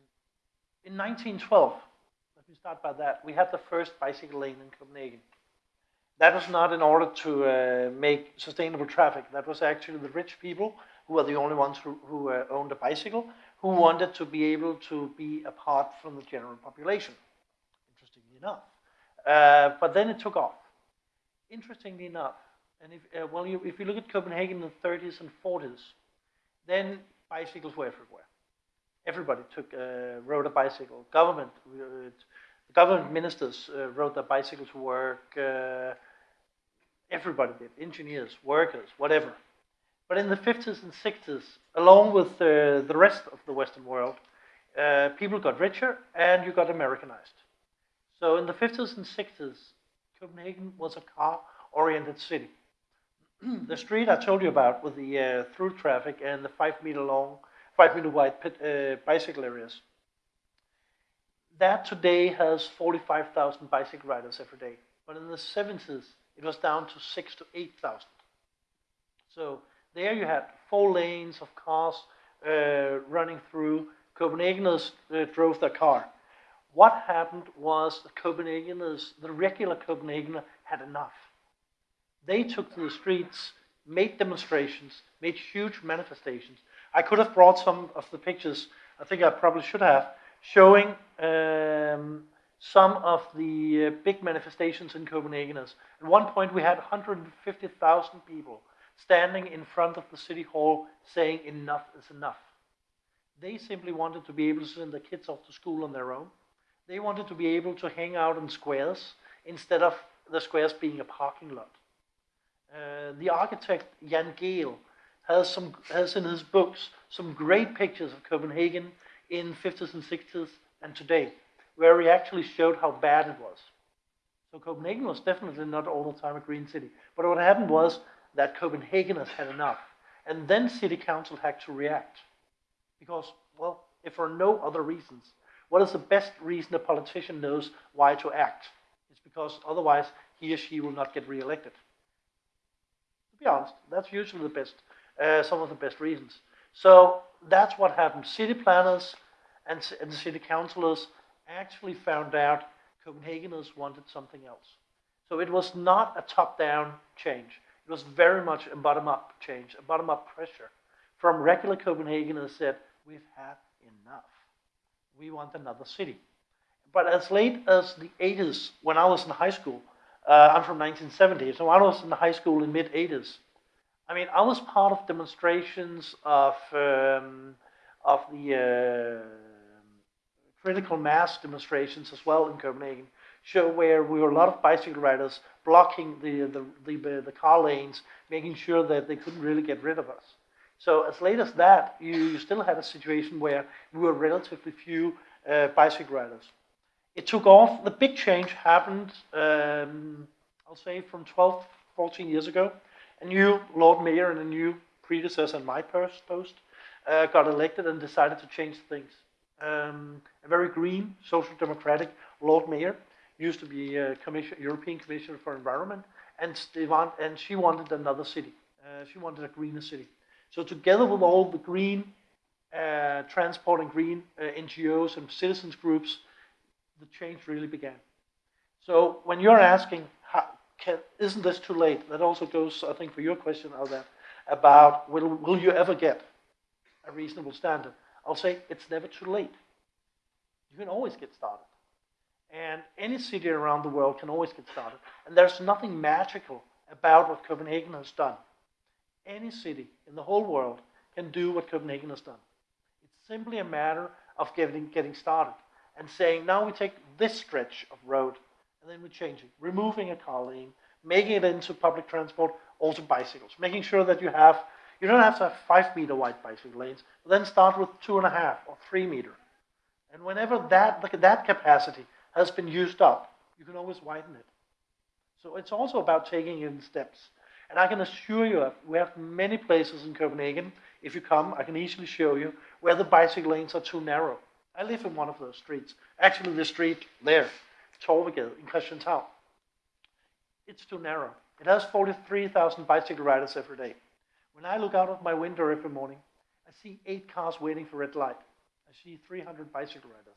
in 1912, let me start by that, we had the first bicycle lane in Copenhagen. That was not in order to uh, make sustainable traffic. That was actually the rich people who were the only ones who, who uh, owned a bicycle, who wanted to be able to be apart from the general population, interestingly enough. Uh, but then it took off. Interestingly enough, and if, uh, well, you, if you look at Copenhagen in the 30s and 40s, then bicycles were everywhere. Everybody took, uh, rode a bicycle. Government, uh, government ministers uh, rode their bicycle to work. Uh, everybody did, engineers, workers, whatever. But in the 50s and 60s, along with uh, the rest of the Western world, uh, people got richer and you got Americanized. So in the 50s and 60s, Copenhagen was a car-oriented city. <clears throat> the street I told you about with the uh, through traffic and the five meter long, five meter wide pit, uh, bicycle areas, that today has 45,000 bicycle riders every day. But in the 70s, it was down to six to 8,000. So there you had four lanes of cars uh, running through. Copenhageners uh, drove their car. What happened was the Copenhageners, the regular Copenhagener, had enough. They took to the streets, made demonstrations, made huge manifestations. I could have brought some of the pictures, I think I probably should have, showing um, some of the uh, big manifestations in Copenhageners. At one point, we had 150,000 people standing in front of the city hall saying, Enough is enough. They simply wanted to be able to send their kids off to school on their own. They wanted to be able to hang out in squares instead of the squares being a parking lot. Uh, the architect Jan Gehl has some has in his books some great pictures of Copenhagen in 50s and 60s and today, where he actually showed how bad it was. So Copenhagen was definitely not all the time a green city. But what happened was that Copenhageners had enough, and then city council had to react, because well, if for no other reasons, what is the best reason a politician knows why to act? It's because otherwise he or she will not get re-elected. To be honest, that's usually the best, uh, some of the best reasons. So that's what happened. City planners and, and city councillors actually found out Copenhageners wanted something else. So it was not a top-down change. It was very much a bottom-up change, a bottom-up pressure from regular Copenhagen Copenhageners said, we've had enough. We want another city. But as late as the 80s, when I was in high school, uh, I'm from 1970, so I was in high school in mid 80s. I mean, I was part of demonstrations of um, of the uh, critical mass demonstrations as well in Copenhagen, show where we were a lot of bicycle riders blocking the the, the, the car lanes, making sure that they couldn't really get rid of us. So as late as that, you, you still had a situation where we were relatively few uh, bicycle riders. It took off. The big change happened, um, I'll say, from 12, 14 years ago. A new Lord Mayor and a new predecessor in my post uh, got elected and decided to change things. Um, a very green, social democratic Lord Mayor used to be a commission, European Commissioner for Environment, and, want, and she wanted another city. Uh, she wanted a greener city. So together with all the green uh, transport and green uh, NGOs and citizens groups, the change really began. So when you're asking, how, can, isn't this too late? That also goes, I think, for your question, Alda, about will, will you ever get a reasonable standard? I'll say it's never too late. You can always get started. And any city around the world can always get started. And there's nothing magical about what Copenhagen has done. Any city in the whole world can do what Copenhagen has done. It's simply a matter of getting, getting started and saying, now we take this stretch of road and then we change it, removing a car lane, making it into public transport, also bicycles, making sure that you have, you don't have to have five meter wide bicycle lanes, then start with two and a half or three meter. And whenever that, that capacity has been used up, you can always widen it. So it's also about taking in steps. And I can assure you, we have many places in Copenhagen. If you come, I can easily show you where the bicycle lanes are too narrow. I live in one of those streets. Actually, the street there, Torvegade in Christianshavn. It's too narrow. It has 43,000 bicycle riders every day. When I look out of my window every morning, I see eight cars waiting for red light. I see 300 bicycle riders.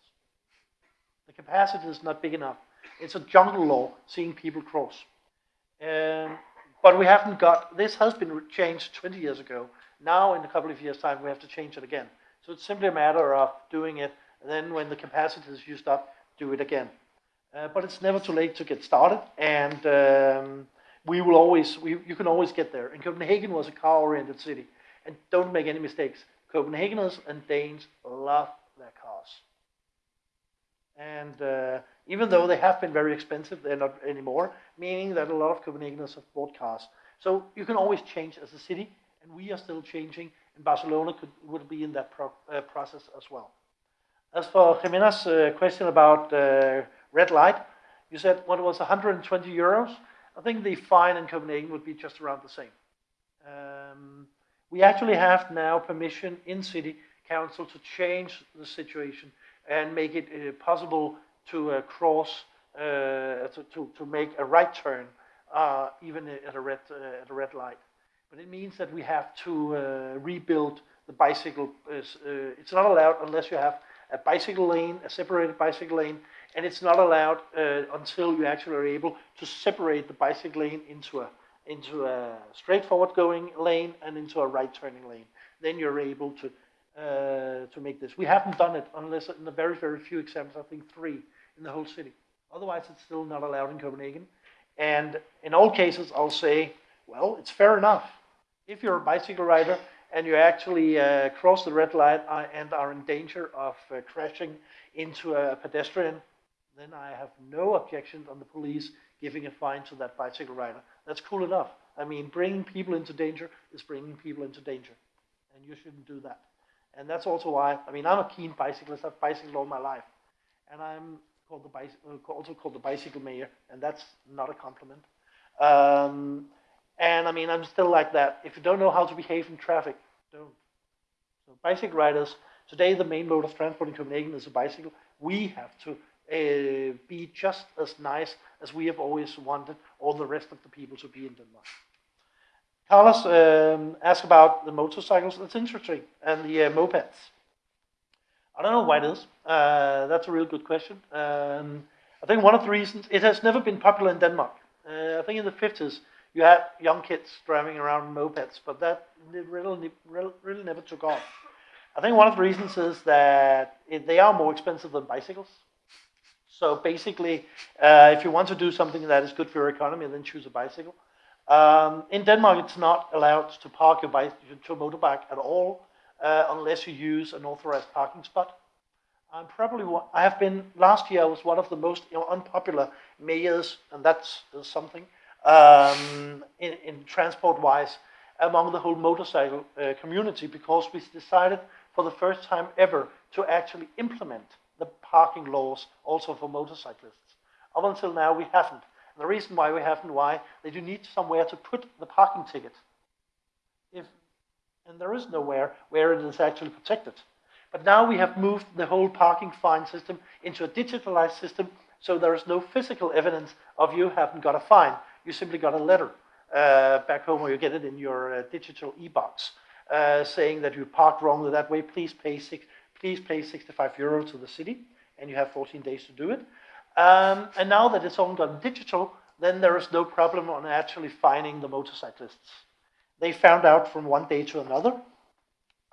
The capacity is not big enough. It's a jungle law seeing people cross. Um, but we haven't got, this has been changed 20 years ago. Now, in a couple of years' time, we have to change it again. So it's simply a matter of doing it, and then when the capacity is used up, do it again. Uh, but it's never too late to get started, and um, we will always, we, you can always get there. And Copenhagen was a car-oriented city. And don't make any mistakes. Copenhageners and Danes love. And uh, even though they have been very expensive, they're not anymore, meaning that a lot of Copenhageners have bought cars. So you can always change as a city, and we are still changing, and Barcelona could, would be in that pro, uh, process as well. As for Jimena's uh, question about uh, red light, you said what was 120 euros? I think the fine in Copenhagen would be just around the same. Um, we actually have now permission in city council to change the situation and make it uh, possible to uh, cross, uh, to, to, to, make a right turn, uh, even at a, red, uh, at a red light. But it means that we have to uh, rebuild the bicycle. it's not allowed unless you have a bicycle lane, a separated bicycle lane, and it's not allowed until you actually are able to separate the bicycle lane into a into a straightforward going lane and into a right turning lane. Then you're able to uh, to make this. We haven't done it unless in the very, very few examples, I think three in the whole city. Otherwise, it's still not allowed in Copenhagen. And in all cases, I'll say, well, it's fair enough. If you're a bicycle rider and you actually uh, cross the red light uh, and are in danger of uh, crashing into a pedestrian, then I have no objection on the police giving a fine to that bicycle rider. That's cool enough. I mean, bringing people into danger is bringing people into danger. And you shouldn't do that. And that's also why, I mean, I'm a keen bicyclist. I've bicycled all my life. And I'm called the bicycle, uh, also called the bicycle mayor, and that's not a compliment. Um, and I mean, I'm still like that. If you don't know how to behave in traffic, don't. So bicycle riders, today the main mode of transport in Copenhagen is a bicycle. We have to uh, be just as nice as we have always wanted all the rest of the people to be in Denmark. Carlos um, asked about the motorcycles. That's interesting. And the uh, mopeds. I don't know why it is. Uh, that's a real good question. Um, I think one of the reasons, it has never been popular in Denmark. Uh, I think in the 50s, you had young kids driving around mopeds, but that really, really, never took off. I think one of the reasons is that it, they are more expensive than bicycles. So basically, uh, if you want to do something that is good for your economy, then choose a bicycle. Um, in Denmark, it's not allowed to park your bike to a motorbike at all uh, unless you use an authorized parking spot. I'm probably I have been last year. I was one of the most you know, unpopular mayors, and that's something um, in, in transport-wise among the whole motorcycle uh, community because we decided for the first time ever to actually implement the parking laws also for motorcyclists. Up until now, we haven't. The reason why we haven't, why? They do need somewhere to put the parking ticket. If, and there is nowhere where it is actually protected. But now we have moved the whole parking fine system into a digitalized system, so there is no physical evidence of you haven't got a fine. You simply got a letter uh, back home, or you get it in your uh, digital e-box, uh, saying that you parked wrongly that way. Please pay six, please pay 65 euro to the city, and you have 14 days to do it. Um, and now that it's all gone digital, then there is no problem on actually finding the motorcyclists. They found out from one day to another.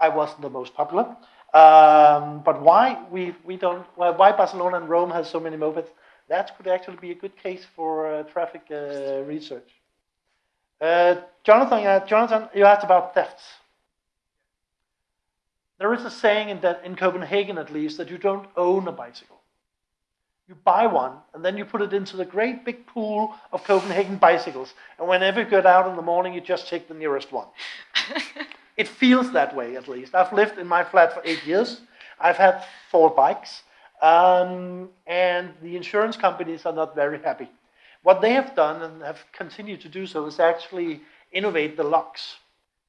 I wasn't the most popular. Um, but why we, we don't, why Barcelona and Rome has so many mopeds, that could actually be a good case for uh, traffic uh, research. Uh, Jonathan, Jonathan, you asked about thefts. There is a saying in, that, in Copenhagen, at least, that you don't own a bicycle. You buy one, and then you put it into the great big pool of Copenhagen bicycles. And whenever you get out in the morning, you just take the nearest one. <laughs> it feels that way, at least. I've lived in my flat for eight years. I've had four bikes, um, and the insurance companies are not very happy. What they have done, and have continued to do so, is actually innovate the locks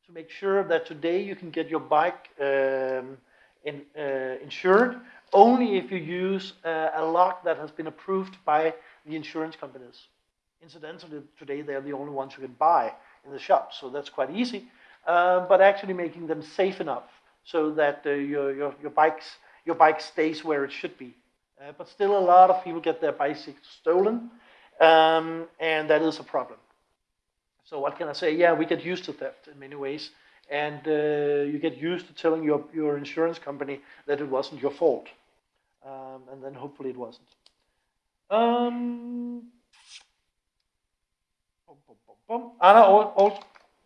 to make sure that today you can get your bike um, in, uh, insured only if you use uh, a lock that has been approved by the insurance companies. Incidentally, today they're the only ones you can buy in the shop, so that's quite easy. Uh, but actually making them safe enough so that uh, your, your, your, bikes, your bike stays where it should be. Uh, but still a lot of people get their bicycles stolen, um, and that is a problem. So what can I say? Yeah, we get used to theft in many ways, and uh, you get used to telling your, your insurance company that it wasn't your fault. Um, and then hopefully it wasn't. Um, Anna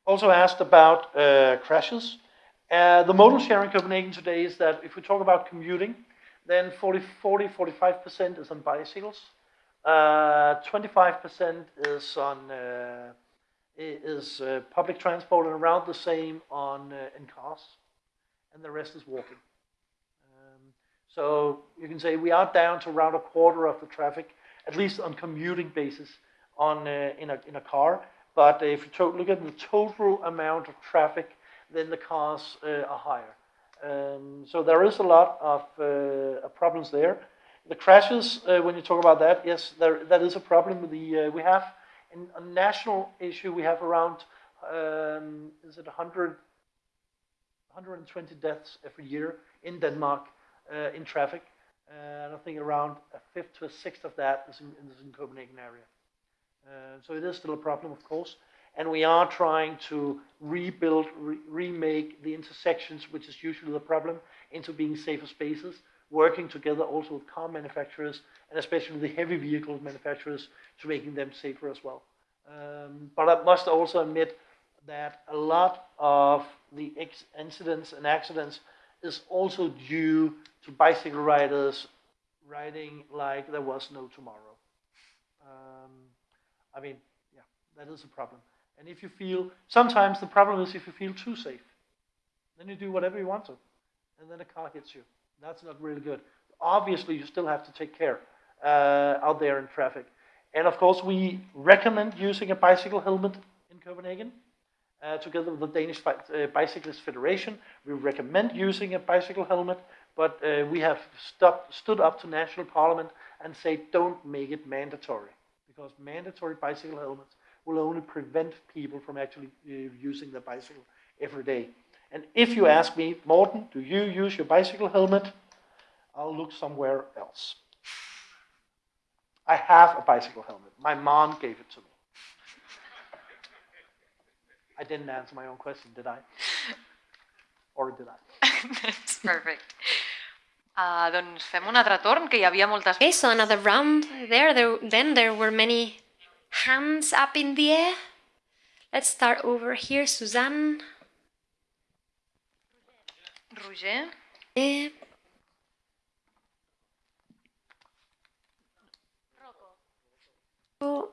also asked about uh, crashes. Uh, the modal share in Copenhagen today is that if we talk about commuting, then 40, 40 45% is on bicycles, 25% uh, is on uh, is uh, public transport and around the same on uh, in cars, and the rest is walking. So you can say we are down to around a quarter of the traffic, at least on commuting basis, on uh, in a in a car. But if you look at the total amount of traffic, then the cars uh, are higher. Um, so there is a lot of uh, problems there. The crashes, uh, when you talk about that, yes, there, that is a problem. The we have in a national issue, we have around, um, is it 100, 120 deaths every year in Denmark uh, in traffic. Uh, and I think around a fifth to a sixth of that is in, is in Copenhagen area. Uh, so it is still a problem, of course. And we are trying to rebuild, re remake the intersections, which is usually the problem, into being safer spaces working together also with car manufacturers and especially the heavy vehicle manufacturers to making them safer as well. Um, but I must also admit that a lot of the incidents and accidents is also due to bicycle riders riding like there was no tomorrow. Um, I mean, yeah, that is a problem. And if you feel, sometimes the problem is if you feel too safe, then you do whatever you want to, and then a car hits you. That's not really good. Obviously, you still have to take care uh, out there in traffic. And of course, we recommend using a bicycle helmet in Copenhagen. Uh, together with the Danish uh, Bicyclist Federation, we recommend using a bicycle helmet, but uh, we have stopped, stood up to national parliament and say don't make it mandatory, because mandatory bicycle helmets will only prevent people from actually uh, using the bicycle every day. And if you ask me, Morten, do you use your bicycle helmet? I'll look somewhere else. I have a bicycle helmet. My mom gave it to me. I didn't answer my own question, did I? <laughs> Or did I? That's perfect. Uh, doncs fem un altre torn, que hi havia moltes... Okay, so another round there. there. Then there were many hands up in the air. Let's start over here, Suzanne. Roger. Eh. Oh.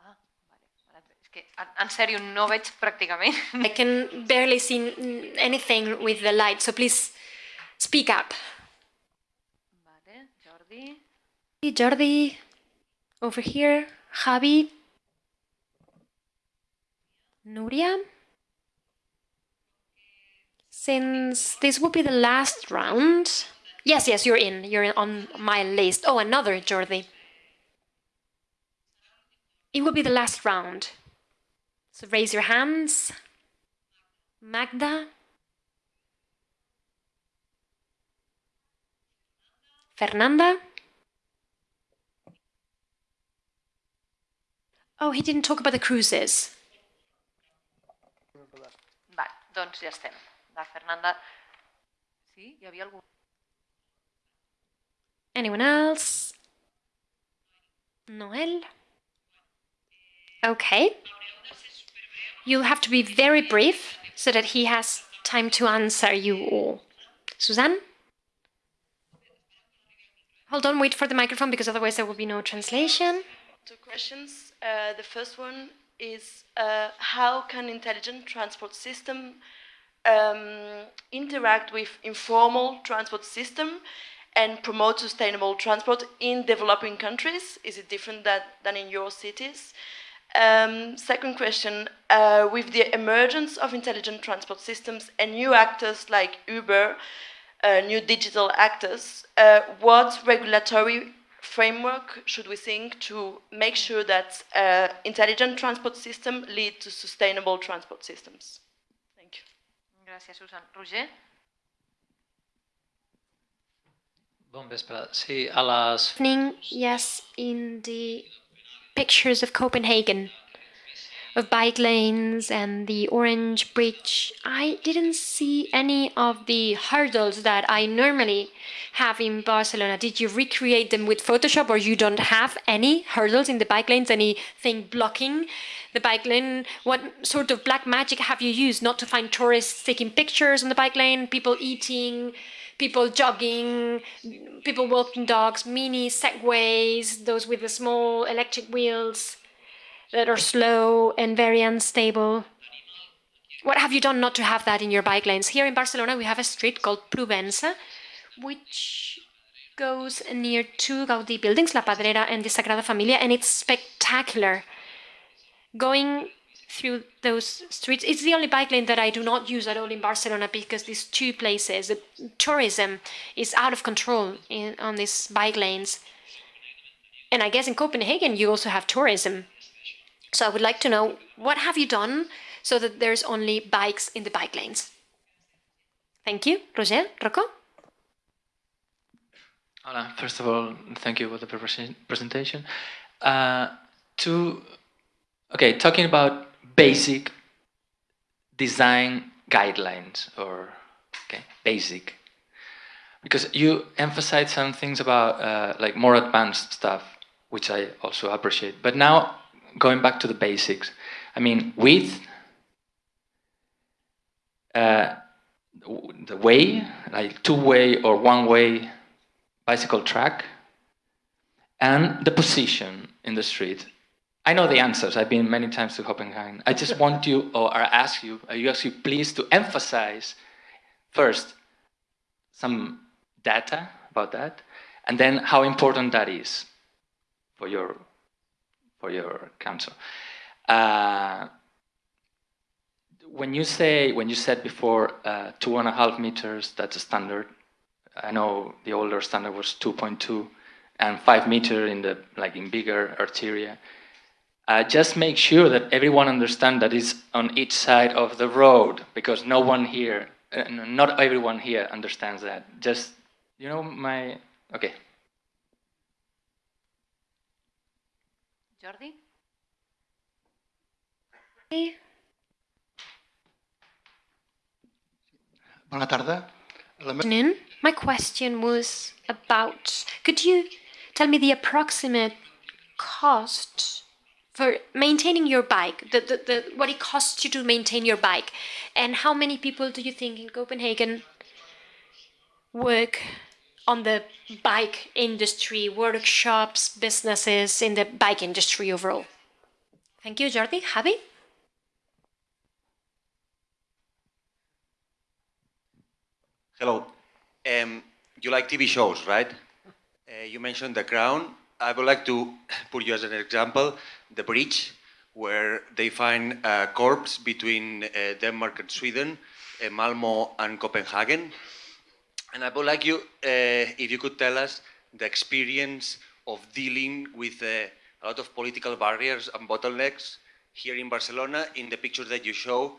Ah, vale. És que, en sèrio, no veig pràcticament. <laughs> I can barely see anything with the light, so please speak up. Hey, Jordi, over here, Javi, Nuria. Since this will be the last round, yes, yes, you're in. You're in on my list. Oh, another Jordi. It will be the last round. So raise your hands. Magda. Fernanda. Oh, he didn't talk about the cruises. Vale, doncs ja estem. La Fernanda... Sí? Hi havia algú? Anyone else? Noel? Okay. You'll have to be very brief so that he has time to answer you all. Suzanne? Hold on, wait for the microphone because otherwise there will be no translation. Two questions. Uh, the first one is uh, how can intelligent transport system um, interact with informal transport system and promote sustainable transport in developing countries? Is it different that, than in your cities? Um, second question, uh, with the emergence of intelligent transport systems and new actors like Uber, uh, new digital actors, uh, what regulatory framework should we think to make sure that uh, intelligent transport system lead to sustainable transport systems? Thank you. Gràcies, Susan. Roger? Bon vespre. Sí, a les... Evening, yes, in the pictures of Copenhagen, of bike lanes and the Orange Bridge, I didn't see any of the hurdles that I normally have in Barcelona. Did you recreate them with Photoshop or you don't have any hurdles in the bike lanes, anything blocking the bike lane? What sort of black magic have you used not to find tourists taking pictures on the bike lane, people eating, people jogging, people walking dogs, mini segways, those with the small electric wheels that are slow and very unstable. What have you done not to have that in your bike lanes? Here in Barcelona, we have a street called Provença, which goes near two Gaudí buildings, La Pedrera and the Sagrada Familia, and it's spectacular. Going through those streets, it's the only bike lane that I do not use at all in Barcelona because these two places, the tourism is out of control in, on these bike lanes. And I guess in Copenhagen, you also have tourism. So I would like to know, what have you done so that there's only bikes in the bike lanes? Thank you. Roger, Rocco? Hola, first of all, thank you for the presentation. Uh, to, okay, talking about basic design guidelines or, okay, basic. Because you emphasize some things about uh, like more advanced stuff, which I also appreciate. But now going back to the basics, I mean, width, uh, the way, like two-way or one-way bicycle track, and the position in the street. I know the answers. I've been many times to Copenhagen. I just want you, or ask you, are you actually pleased to emphasize first some data about that, and then how important that is for your for your council. Uh, when you say, when you said before uh, two and a half meters, that's a standard. I know the older standard was 2.2 and five meter in the, like in bigger arteria. Uh, just make sure that everyone understands that it's on each side of the road because no one here, uh, not everyone here understands that. Just, you know, my, okay. Jordi? Bona tarda. La afternoon. My question was about, could you tell me the approximate cost for maintaining your bike, the, the, the, what it costs you to maintain your bike, and how many people do you think in Copenhagen work on the bike industry, workshops, businesses in the bike industry overall? Thank you, Jordi. Javi? Hello. Um, you like TV shows, right? Uh, you mentioned the crown. I would like to put you as an example, the bridge, where they find a corpse between uh, Denmark and Sweden, uh, Malmo and Copenhagen. And I would like you, uh, if you could tell us the experience of dealing with uh, a lot of political barriers and bottlenecks here in Barcelona. In the picture that you show,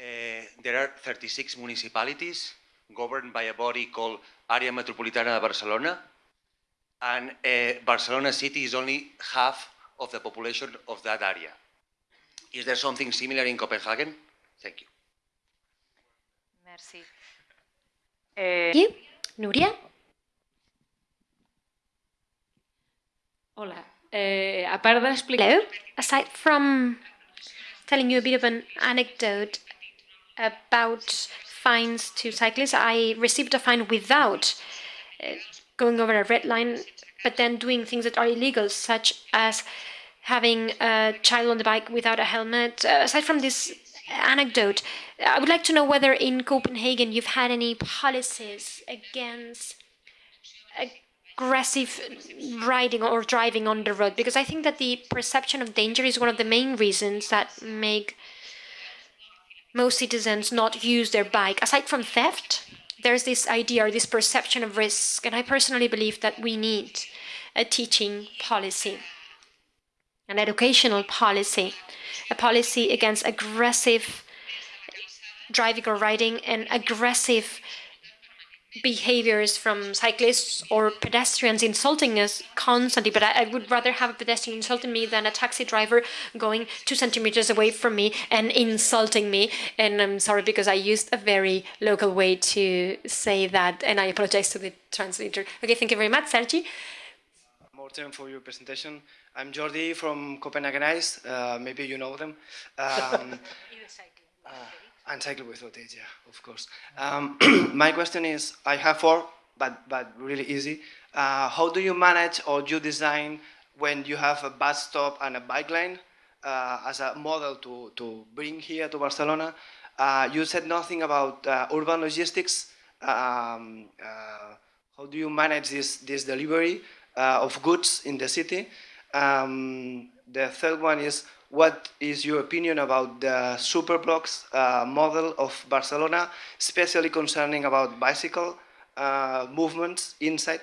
uh, there are 36 municipalities governed by a body called Area Metropolitana de Barcelona. And uh, Barcelona city is only half of the population of that area. Is there something similar in Copenhagen? Thank you. Merci. Eh, Thank you. Nuria? Hola. Eh, a part d'explicar... Hello? Aside from telling you a bit of an anecdote about fines to cyclists, I received a fine without uh, going over a red line, but then doing things that are illegal, such as having a child on the bike without a helmet. Uh, aside from this anecdote, I would like to know whether in Copenhagen you've had any policies against aggressive riding or driving on the road, because I think that the perception of danger is one of the main reasons that make most citizens not use their bike. Aside from theft, there's this idea or this perception of risk, and I personally believe that we need a teaching policy, an educational policy, a policy against aggressive driving or riding and aggressive behaviors from cyclists or pedestrians insulting us constantly, but I, I, would rather have a pedestrian insulting me than a taxi driver going two centimeters away from me and insulting me. And I'm sorry because I used a very local way to say that, and I apologize to the translator. Okay, thank you very much, Sergi. Morten, for your presentation. I'm Jordi from Copenhagenize. Uh, maybe you know them. Um, <laughs> uh, and cycle with yeah, of course. Um, <clears throat> my question is, I have four, but, but really easy. Uh, how do you manage or you design when you have a bus stop and a bike lane uh, as a model to, to bring here to Barcelona? Uh, you said nothing about uh, urban logistics. Um, uh, how do you manage this, this delivery of goods in the city? Um, the third one is, what is your opinion about the superblocks uh, model of Barcelona, especially concerning about bicycle uh, movements inside?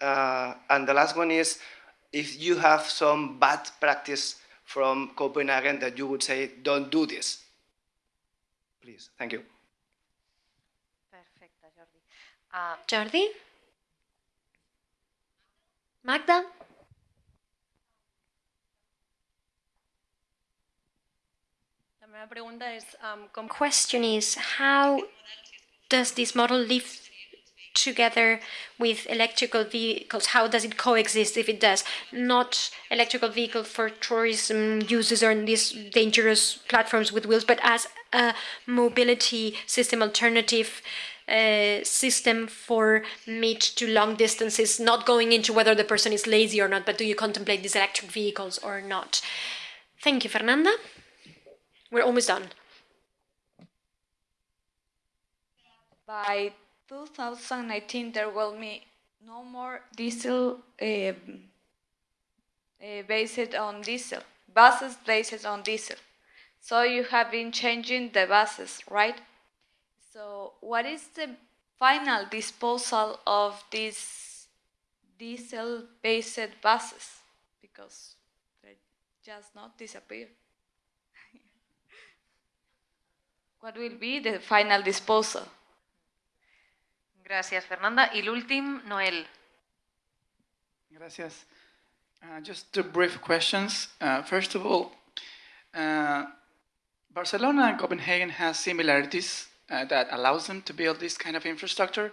Uh, and the last one is, if you have some bad practice from Copenhagen that you would say, don't do this. Please, thank you. Perfect, Jordi. Uh, Jordi? Magda? Um, question is how does this model live together with electrical vehicles? How does it coexist if it does? Not electrical vehicle for tourism uses on these dangerous platforms with wheels, but as a mobility system alternative uh, system for mid to long distances, not going into whether the person is lazy or not, but do you contemplate these electric vehicles or not? Thank you, Fernanda. We're almost done. By 2019, there will be no more diesel uh, uh, based on diesel, buses based on diesel. So you have been changing the buses, right? So what is the final disposal of these diesel-based buses? Because they just not disappear. What will be the final disposal? Gracias, Fernanda. Y el último, Noel. Gracias. Uh, just two brief questions. Uh, first of all, uh, Barcelona and Copenhagen has similarities uh, that allows them to build this kind of infrastructure.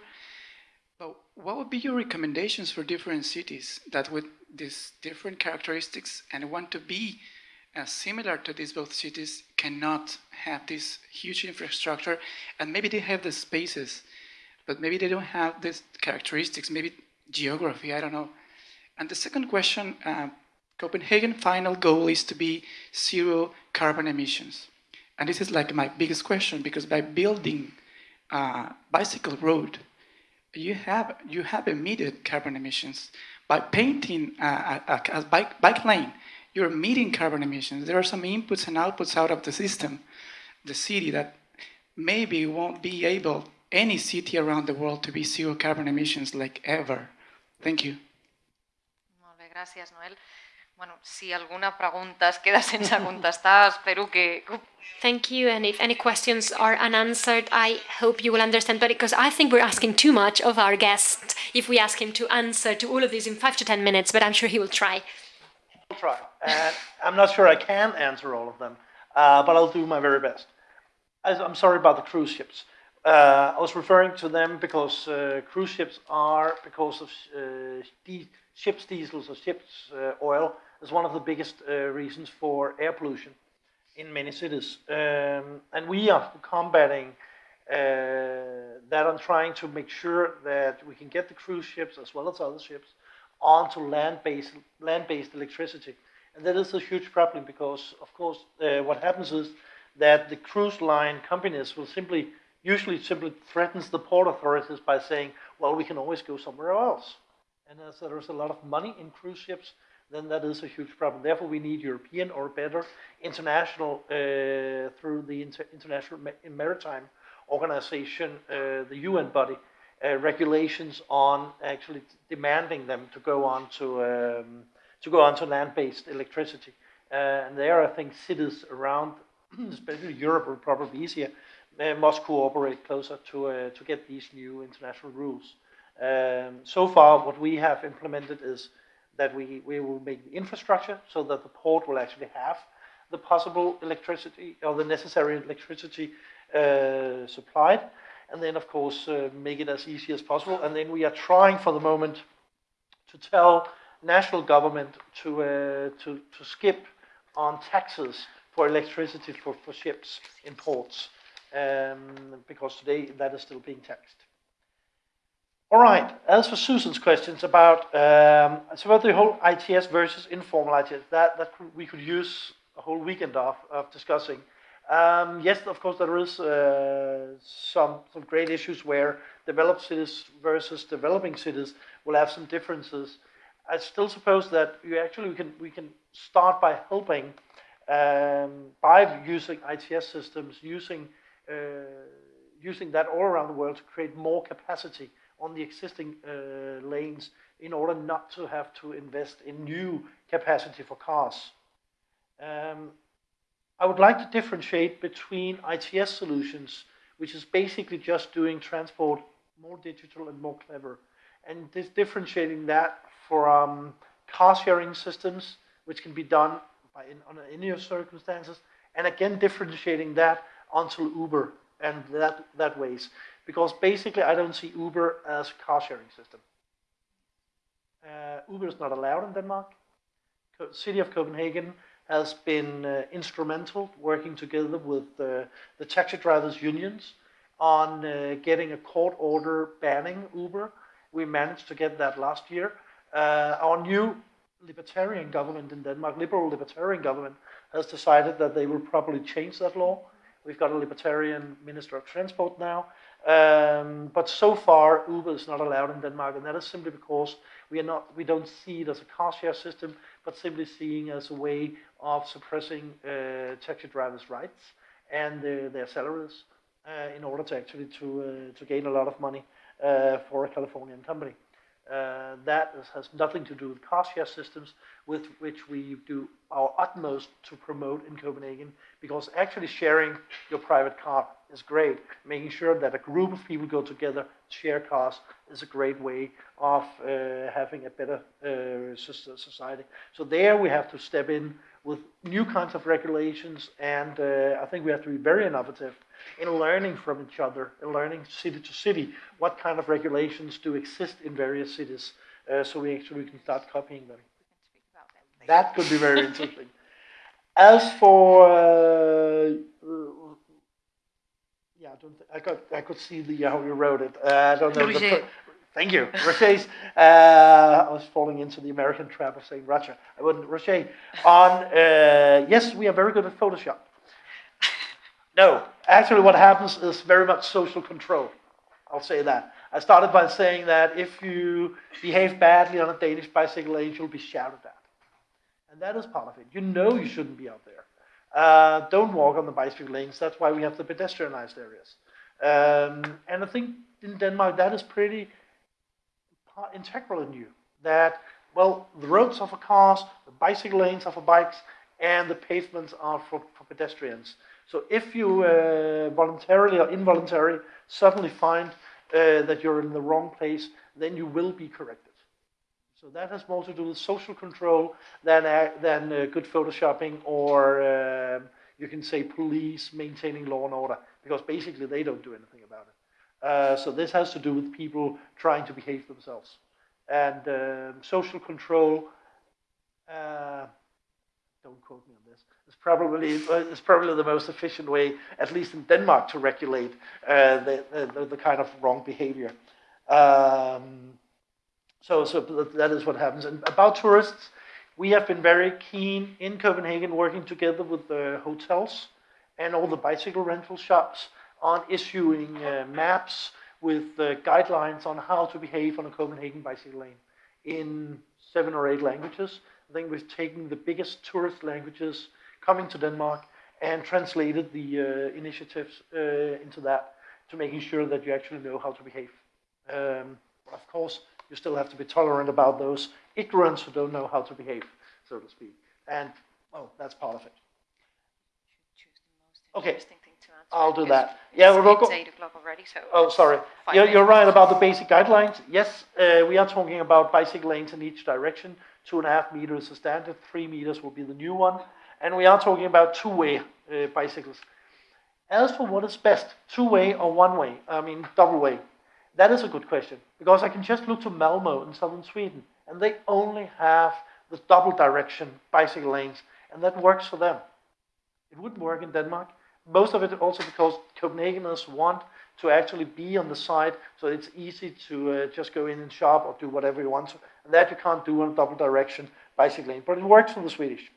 But what would be your recommendations for different cities that with these different characteristics and want to be uh, similar to these both cities cannot have this huge infrastructure and maybe they have the spaces but maybe they don't have these characteristics maybe geography i don't know and the second question uh, copenhagen final goal is to be zero carbon emissions and this is like my biggest question because by building a bicycle road you have you have emitted carbon emissions by painting a, a, a bike, bike lane. You're meeting carbon emissions. There are some inputs and outputs out of the system, the city that maybe won't be able any city around the world to be zero carbon emissions like ever. Thank you. Molt bé, gràcies, Noel. Bueno, si alguna pregunta es queda sense contestar, espero que... Thank you, and if any questions are unanswered, I hope you will understand, but because I think we're asking too much of our guest if we ask him to answer to all of these in five to ten minutes, but I'm sure he will try. I'll try. And I'm not sure I can answer all of them, uh, but I'll do my very best. I'm sorry about the cruise ships. Uh, I was referring to them because uh, cruise ships are, because of uh, ships diesels or ships uh, oil, is one of the biggest uh, reasons for air pollution in many cities. Um, and we are combating that and trying to make sure that we can get the cruise ships as well as other ships onto land-based land-based electricity. And that is a huge problem because, of course, uh, what happens is that the cruise line companies will simply, usually simply threatens the port authorities by saying, well, we can always go somewhere else. And as there's a lot of money in cruise ships, then that is a huge problem. Therefore, we need European or better international, uh, through the Inter International Maritime Organization, uh, the UN body, uh, regulations on actually demanding them to go on to um, to go on to land-based electricity. Uh, and there, I think cities around, <clears throat> especially Europe, will probably be easier, uh, must cooperate closer to uh, to get these new international rules. Um, so far, what we have implemented is that we, we will make the infrastructure so that the port will actually have the possible electricity or the necessary electricity uh, supplied. And then, of course, uh, make it as easy as possible. And then we are trying for the moment to tell national government to, uh, to, to skip on taxes for electricity for, for ships in ports. Um, because today that is still being taxed. All right, as for Susan's questions about, um, about the whole ITS versus informal ITS, that, that we could use a whole weekend of, of discussing. Um, yes, of course, there is uh, some, some great issues where developed cities versus developing cities will have some differences. I still suppose that you actually we can, we can start by helping um, by using ITS systems, using, uh, using that all around the world to create more capacity on the existing uh, lanes in order not to have to invest in new capacity for cars. Um, I would like to differentiate between ITS solutions, which is basically just doing transport more digital and more clever, and this differentiating that from car sharing systems, which can be done by in, under any circumstances, and again differentiating that onto Uber and that that ways because basically I don't see Uber as a car sharing system. Uh, Uber is not allowed in Denmark. City of Copenhagen has been uh, instrumental working together with uh, the taxi drivers unions on uh, getting a court order banning Uber. We managed to get that last year. Uh, our new libertarian government in Denmark, liberal libertarian government, has decided that they will probably change that law. We've got a libertarian minister of transport now, um, but so far, Uber is not allowed in Denmark, and that is simply because we are not, we don't see it as a car share system, but simply seeing as a way of suppressing uh, taxi drivers' rights and their salaries uh, in order to actually to uh, to gain a lot of money for a Californian company. Uh, that is, has nothing to do with car share systems, with which we do our utmost to promote in Copenhagen, because actually sharing your private car is great. Making sure that a group of people go together, share cars, is a great way of uh, having a better uh, society. So there we have to step in with new kinds of regulations, and uh, I think we have to be very innovative in learning from each other, in learning city to city, what kind of regulations do exist in various cities, uh, so we actually can start copying them. That could be very interesting. As for, uh, I don't. I got. I could see the how you wrote it. Uh, I don't know. The, thank you, Rocher's. Uh, I was falling into the American trap of saying Roger. I wouldn't. Rocher. On uh, yes, we are very good at Photoshop. <laughs> No, actually, what happens is very much social control. I'll say that. I started by saying that if you behave badly on a Danish bicycle lane, you'll be shouted at. And that is part of it. You know you shouldn't be out there. Uh, don't walk on the bicycle lanes. That's why we have the pedestrianized areas. Um, and I think in Denmark that is pretty integral in you. That, well, the roads are for cars, the bicycle lanes are for bikes, and the pavements are for, for pedestrians. So if you uh, voluntarily or involuntarily suddenly find uh, that you're in the wrong place, then you will be corrected. So that has more to do with social control than, uh, than uh, good photoshopping or um, you can say police maintaining law and order, because basically they don't do anything about it. Uh, so this has to do with people trying to behave themselves. And um, social control, uh, don't quote me on this, is probably, is probably the most efficient way, at least in Denmark, to regulate uh, the, the, the, kind of wrong behavior. Um, so, so that is what happens. And about tourists, we have been very keen in Copenhagen working together with the hotels and all the bicycle rental shops on issuing uh, maps with uh, guidelines on how to behave on a Copenhagen bicycle lane in seven or eight languages. I think we've taken the biggest tourist languages coming to Denmark and translated the uh, initiatives uh, into that to making sure that you actually know how to behave. Um, of course, you still have to be tolerant about those ignorants who don't know how to behave, so to speak. And, well, that's part of it. Okay, I'll do that. Yeah, we're go. It's 8 o'clock already, so. Oh, sorry. You're, you're right about the basic guidelines. Yes, uh, we are talking about bicycle lanes in each direction. Two and a half meters is standard, three meters will be the new one. And we are talking about two-way uh, bicycles. As for what is best, two-way or one-way, I mean double-way, that is a good question. Because I can just look to Malmo in southern Sweden, and they only have the double direction bicycle lanes, and that works for them. It wouldn't work in Denmark. Most of it also because Copenhageners want to actually be on the side, so it's easy to uh, just go in and shop or do whatever you want. And that you can't do on a double direction bicycle lane, but it works for the Swedish.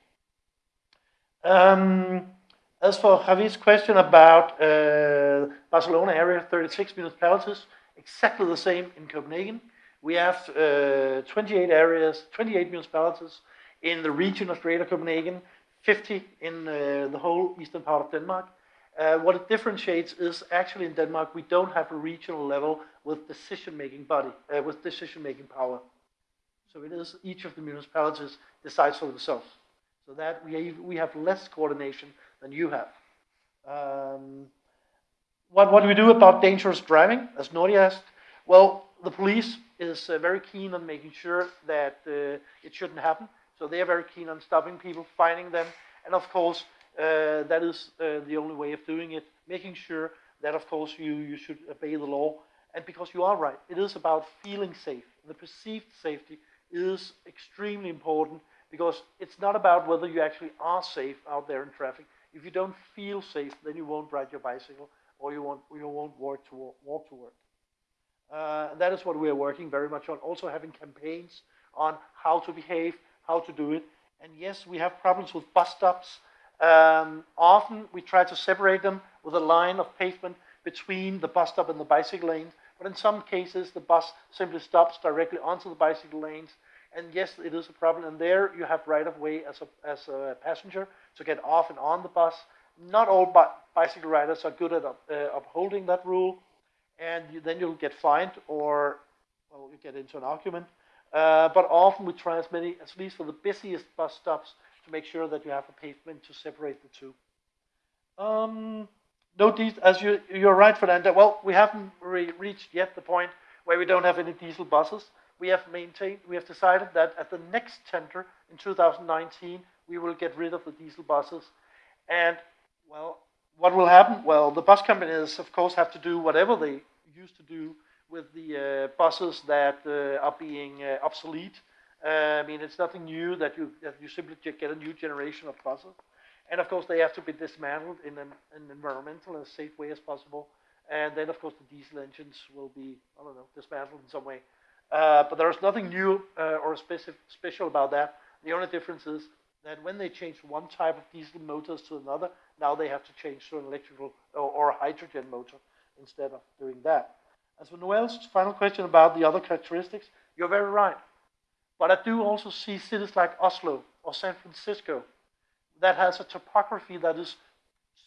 Um, as for Javi's question about uh, Barcelona area, 36 municipalities, exactly the same in Copenhagen. We have uh, 28 areas, 28 municipalities in the region of Greater Copenhagen, 50 in uh, the whole eastern part of Denmark. Uh, what it differentiates is actually in Denmark we don't have a regional level with decision-making body, uh, with decision-making power. So it is each of the municipalities decides for themselves. So that we we have less coordination than you have. Um, what what do we do about dangerous driving, as Nori asked? Well, the police is uh, very keen on making sure that uh, it shouldn't happen. So they are very keen on stopping people, finding them, and of course uh, that is uh, the only way of doing it. Making sure that of course you you should obey the law, and because you are right, it is about feeling safe. The perceived safety is extremely important because it's not about whether you actually are safe out there in traffic. If you don't feel safe, then you won't ride your bicycle or you won't, you won't walk to, walk to work. Uh, that is what we are working very much on. Also having campaigns on how to behave, how to do it. And yes, we have problems with bus stops. Um, often we try to separate them with a line of pavement between the bus stop and the bicycle lanes. But in some cases, the bus simply stops directly onto the bicycle lanes. And yes, it is a problem. And there you have right of way as a, as a passenger to get off and on the bus. Not all bi bicycle riders are good at uh, upholding that rule. And you, then you'll get fined or, well, you get into an argument. Uh, but often we try as many, at least for the busiest bus stops, to make sure that you have a pavement to separate the two. Um, no as you, you're right, Fernanda. Well, we haven't re reached yet the point where we don't have any diesel buses. We have maintained, we have decided that at the next tender in 2019, we will get rid of the diesel buses. And, well, what will happen? Well, the bus companies, of course, have to do whatever they used to do with the uh, buses that uh, are being uh, obsolete. Uh, I mean, it's nothing new that you, that you simply get a new generation of buses. And of course, they have to be dismantled in an, an environmental and safe way as possible. And then, of course, the diesel engines will be, I don't know, dismantled in some way. Uh, but there is nothing new uh, or specific, special about that. The only difference is that when they change one type of diesel motors to another, now they have to change to an electrical or, or hydrogen motor instead of doing that. As for Noel's final question about the other characteristics, you're very right. But I do also see cities like Oslo or San Francisco that has a topography that is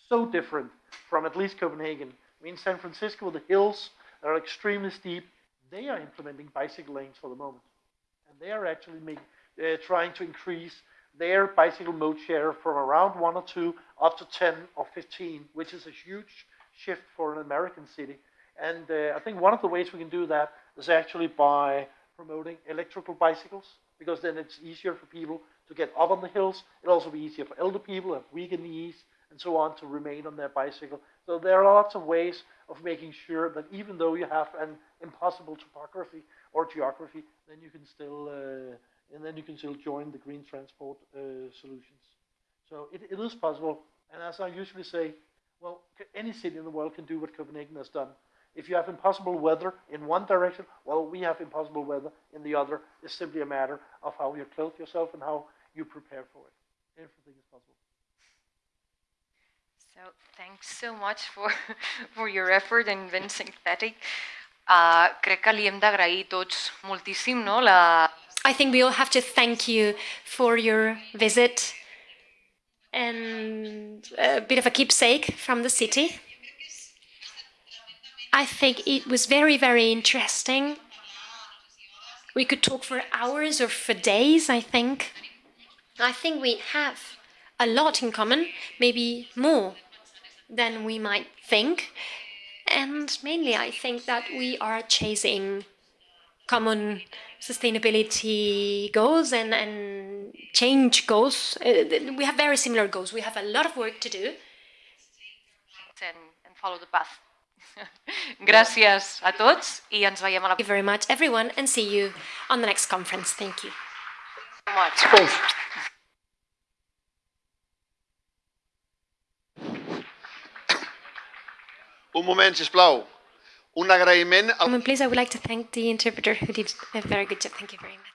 so different from at least Copenhagen. I mean, San Francisco, the hills are extremely steep. They are implementing bicycle lanes for the moment. And they are actually make, uh, trying to increase their bicycle mode share from around one or two up to 10 or 15, which is a huge shift for an American city. And uh, I think one of the ways we can do that is actually by promoting electrical bicycles, because then it's easier for people to get up on the hills. It'll also be easier for elder people who have weaker knees and so on to remain on their bicycle. So there are lots of ways of making sure that even though you have an impossible topography or geography, then you can still uh, and then you can still join the green transport uh, solutions. So it, it is possible. And as I usually say, well, any city in the world can do what Copenhagen has done. If you have impossible weather in one direction, well, we have impossible weather in the other. It's simply a matter of how you clothe yourself and how you prepare for it. Everything is possible. So thanks so much for, <laughs> for your effort and being synthetic. Uh, crec que li hem d'agrair tots moltíssim no, la, I think we all have to thank you for your visit and a bit of a keepsake from the city. I think it was very, very interesting. We could talk for hours or for days, I think. I think we have a lot in common, maybe more than we might think. And mainly, I think that we are chasing common sustainability goals and, and change goals. Uh, we have very similar goals. We have a lot of work to do. And, and follow the path. <laughs> Gràcies a tots i ens veiem a la... Thank you very much, everyone, and see you on the next conference. Thank you. much. Un moment, sisplau. Un agraïment... Please, I would like to thank the interpreter who did a very good job. Thank you very much.